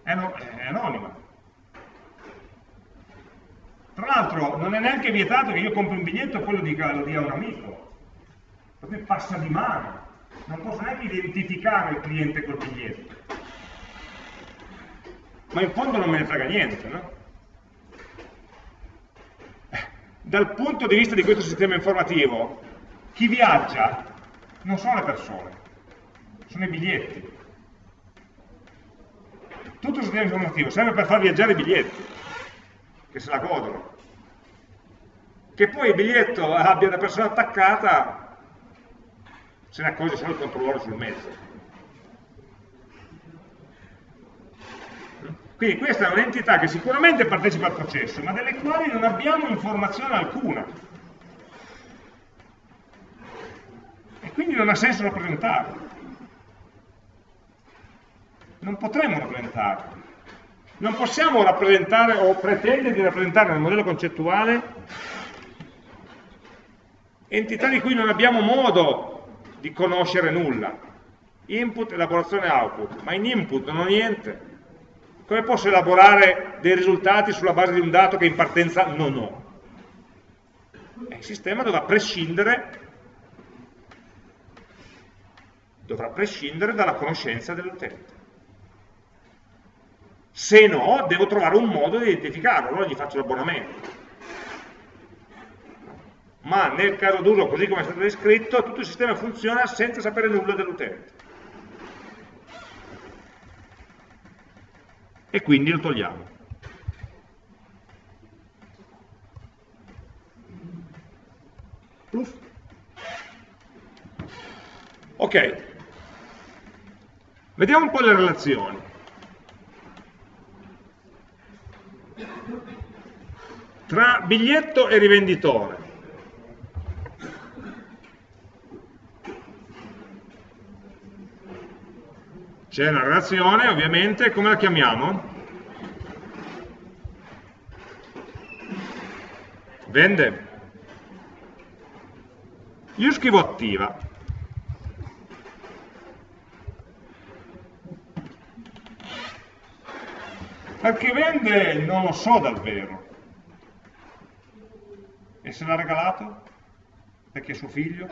È, no, è anonima. Tra l'altro non è neanche vietato che io compri un biglietto e poi lo dia, lo dia a un amico. Perché passa di mano. Non posso neanche identificare il cliente col biglietto. Ma in fondo non me ne frega niente, no? Eh, dal punto di vista di questo sistema informativo, chi viaggia non sono le persone, sono i biglietti. Tutto il sistema informativo serve per far viaggiare i biglietti, che se la godono. Che poi il biglietto abbia una persona attaccata, se ne accorge solo il controllore sul mezzo. Quindi questa è un'entità che sicuramente partecipa al processo, ma delle quali non abbiamo informazione alcuna. E quindi non ha senso rappresentarlo non potremo rappresentarlo. Non possiamo rappresentare o pretendere di rappresentare nel modello concettuale entità di cui non abbiamo modo di conoscere nulla. Input, elaborazione, output, ma in input non ho niente. Come posso elaborare dei risultati sulla base di un dato che in partenza non ho? il sistema dovrà prescindere, dovrà prescindere dalla conoscenza dell'utente. Se no, devo trovare un modo di identificarlo, allora gli faccio l'abbonamento. Ma nel caso d'uso, così come è stato descritto, tutto il sistema funziona senza sapere nulla dell'utente. E quindi lo togliamo. Ok, vediamo un po' le relazioni. tra biglietto e rivenditore. C'è una relazione, ovviamente, come la chiamiamo? Vende. Io scrivo attiva. Perché vende non lo so davvero. E se l'ha regalato? Perché è suo figlio?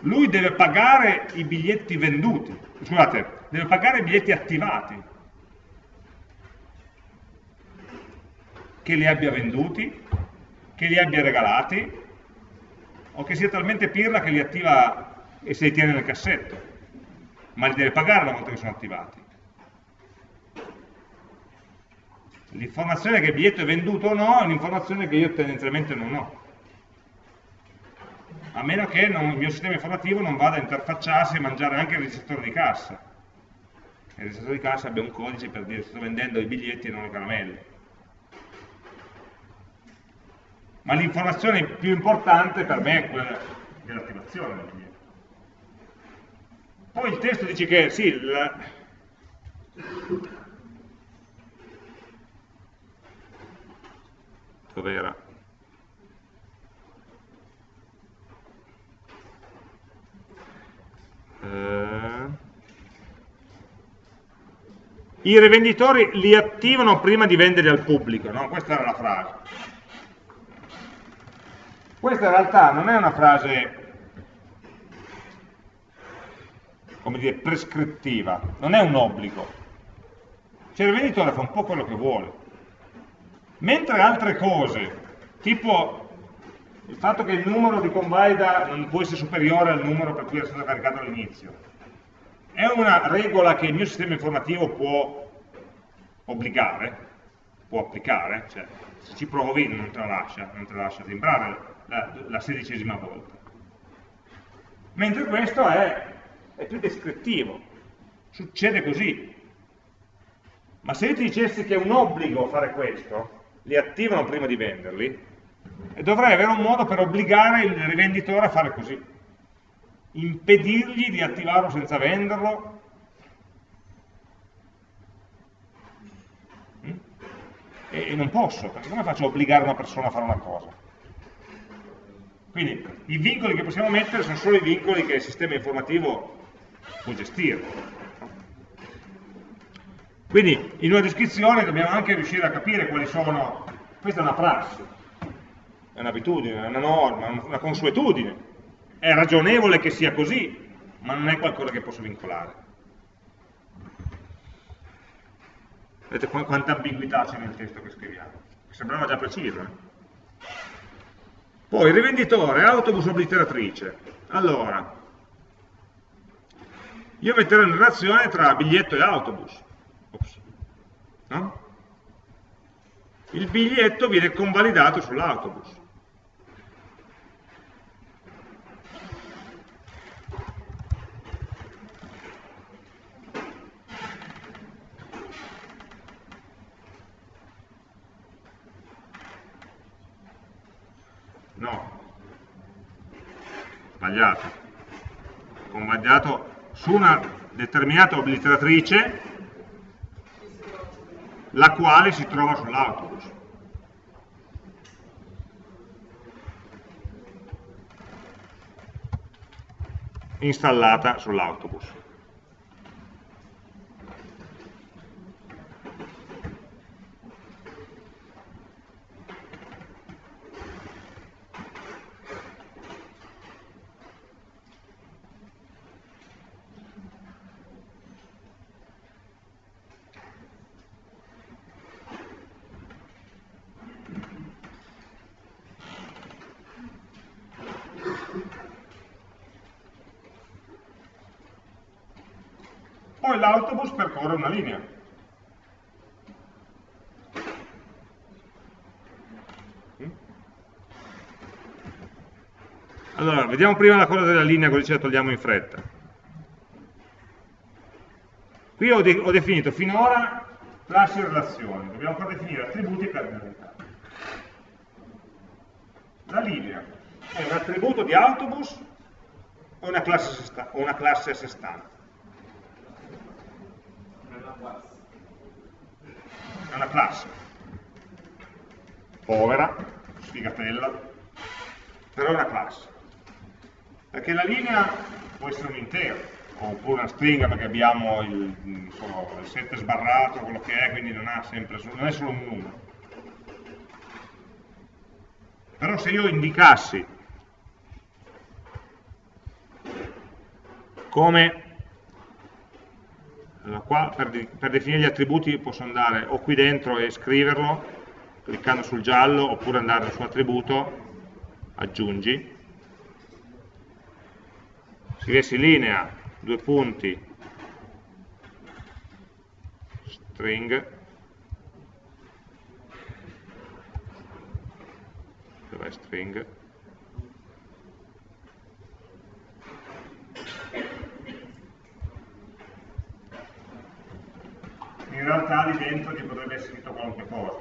Lui deve pagare i biglietti venduti, scusate, deve pagare i biglietti attivati. Che li abbia venduti, che li abbia regalati, o che sia talmente pirla che li attiva e se li tiene nel cassetto, ma li deve pagare una volta che sono attivati. L'informazione che il biglietto è venduto o no è un'informazione che io tendenzialmente non ho. A meno che non, il mio sistema informativo non vada a interfacciarsi e mangiare anche il registratore di cassa. Il registratore di cassa abbia un codice per dire sto vendendo i biglietti e non le caramelle. Ma l'informazione più importante per me è quella dell'attivazione del biglietto. Poi il testo dice che sì, la, dov'era? I rivenditori li attivano prima di venderli al pubblico, no? Questa era la frase. Questa in realtà non è una frase come dire, prescrittiva, non è un obbligo. Cioè il venditore fa un po' quello che vuole. Mentre altre cose, tipo il fatto che il numero di convalida non può essere superiore al numero per cui è stato caricato all'inizio, è una regola che il mio sistema informativo può obbligare, può applicare, cioè se ci provi non te la lascia, non te la lascia timbrare la, la sedicesima volta. Mentre questo è, è più descrittivo, succede così. Ma se io ti dicessi che è un obbligo fare questo, li attivano prima di venderli, e dovrei avere un modo per obbligare il rivenditore a fare così. Impedirgli di attivarlo senza venderlo. Mm? E non posso, perché come faccio a obbligare una persona a fare una cosa? Quindi i vincoli che possiamo mettere sono solo i vincoli che il sistema informativo può gestire. Quindi in una descrizione dobbiamo anche riuscire a capire quali sono, questa è una prassi, è un'abitudine, è una norma, una consuetudine, è ragionevole che sia così, ma non è qualcosa che posso vincolare. Vedete quanta ambiguità c'è nel testo che scriviamo? Sembrava già preciso. Eh? Poi, rivenditore, autobus obliteratrice. Allora, io metterò in relazione tra biglietto e autobus. No? Il biglietto viene convalidato sull'autobus. No, sbagliato. Convalidato su una determinata obliteratrice la quale si trova sull'autobus. installata sull'autobus. L'autobus percorre una linea. Allora, vediamo prima la cosa della linea, così ce la togliamo in fretta. Qui ho, de ho definito finora classi e relazioni, dobbiamo ancora definire attributi e cardinalità. La linea è un attributo di autobus o una classe a sé stante? È una classe povera, sfigatella, però è una classe. Perché la linea può essere un intero, oppure una stringa perché abbiamo il, insomma, il set sbarrato, quello che è, quindi non, sempre, non è solo un numero. Però se io indicassi come allora, qua per, per, definire gli attributi posso andare o qui dentro e scriverlo, cliccando sul giallo, oppure andare su attributo, aggiungi. Scrivessi linea, due punti, string, dov'è string? in realtà lì dentro ci potrebbe essere scritto qualunque cosa.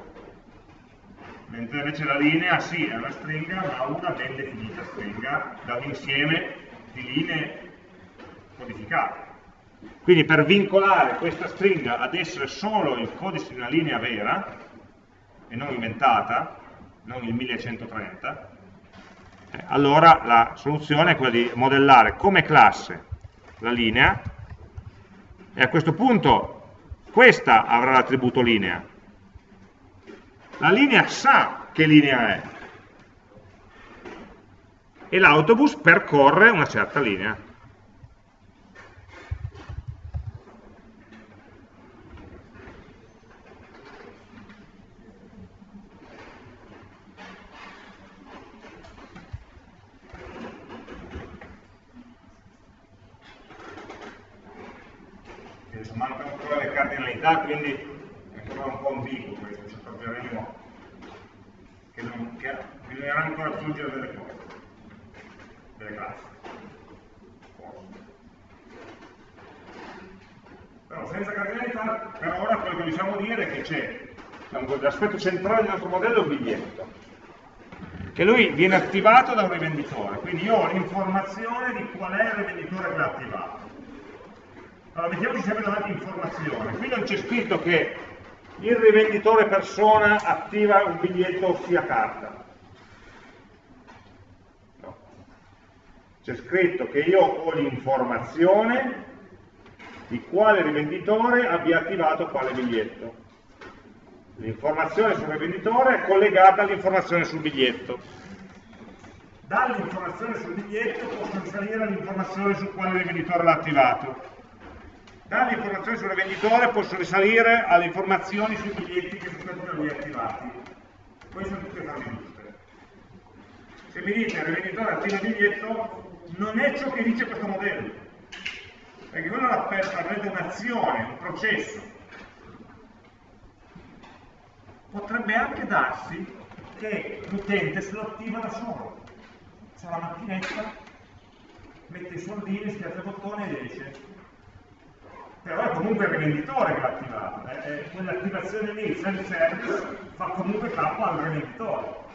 Mentre invece la linea sì, è una stringa, ma una ben definita stringa da un insieme di linee codificate. Quindi per vincolare questa stringa ad essere solo il codice di una linea vera, e non inventata, non il 1130, eh, allora la soluzione è quella di modellare come classe la linea, e a questo punto questa avrà l'attributo linea. La linea sa che linea è e l'autobus percorre una certa linea. adesso mancano ancora le cardinalità, quindi è ancora un po' ambiguo questo, ci accorgeremo che, non, che bisognerà ancora aggiungere delle cose, delle classi. Però senza cardinalità, per ora quello che possiamo dire è che c'è l'aspetto centrale del nostro modello è un biglietto, che lui viene attivato da un rivenditore, quindi io ho l'informazione di qual è il rivenditore che l'ha attivato. Allora mettiamoci sempre davanti informazione, qui non c'è scritto che il rivenditore persona attiva un biglietto ossia carta. No. C'è scritto che io ho l'informazione di quale rivenditore abbia attivato quale biglietto. L'informazione sul rivenditore è collegata all'informazione sul biglietto. Dall'informazione sul biglietto posso risalire all'informazione su quale rivenditore l'ha attivato. Dall'informazione sul rivenditore posso risalire alle informazioni sui biglietti che sono stati da lui attivati. Queste sono tutte cose giuste. Se mi dite il rivenditore attiva il biglietto, non è ciò che dice questo modello. Perché non avrete un'azione, un processo potrebbe anche darsi che l'utente se lo attiva da solo. C'è la macchinetta, mette i soldini, schiaccia il bottone ed esce. Però è comunque il rivenditore che l'ha attivato. Eh? Quell'attivazione lì, self-service, fa comunque capo al rivenditore.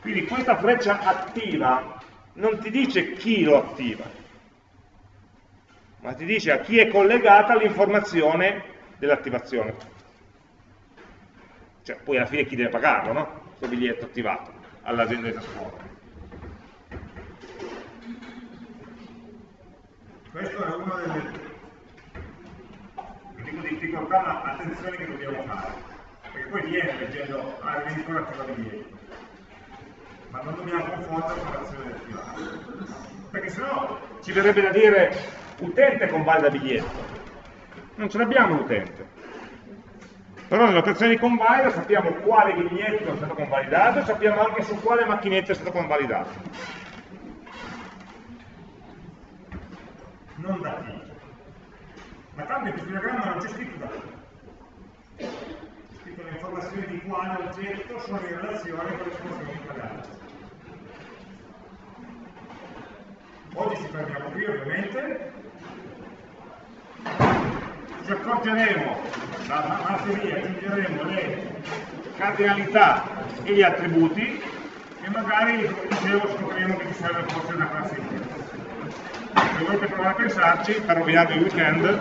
Quindi questa freccia attiva non ti dice chi lo attiva, ma ti dice a chi è collegata l'informazione dell'attivazione cioè poi alla fine chi deve pagarlo, no? Questo biglietto attivato all'azienda di trasporto. Questo è una delle dico difficoltà, ma attenzione che dobbiamo fare, perché poi viene leggendo ah, il venditore attiva biglietto, ma non dobbiamo confondere con l'azione del attivare, perché sennò ci verrebbe da dire utente convalida biglietto, non ce l'abbiamo l'utente, però nell'operazione di convalida sappiamo quale biglietto è stato convalidato e sappiamo anche su quale macchinetta è stato convalidato. Non da chi. Ma tanto in questo diagramma non c'è scritto da chi. C'è scritto le informazioni di quale oggetto sono in relazione con le informazioni pagate. Oggi ci fermiamo qui ovviamente ci accorgeremo, da martedì aggiungeremo le cardinalità e gli attributi e magari, come dicevo, scopriremo che ci serve forse una classifica. Se volete provare a pensarci, per rovinare il weekend,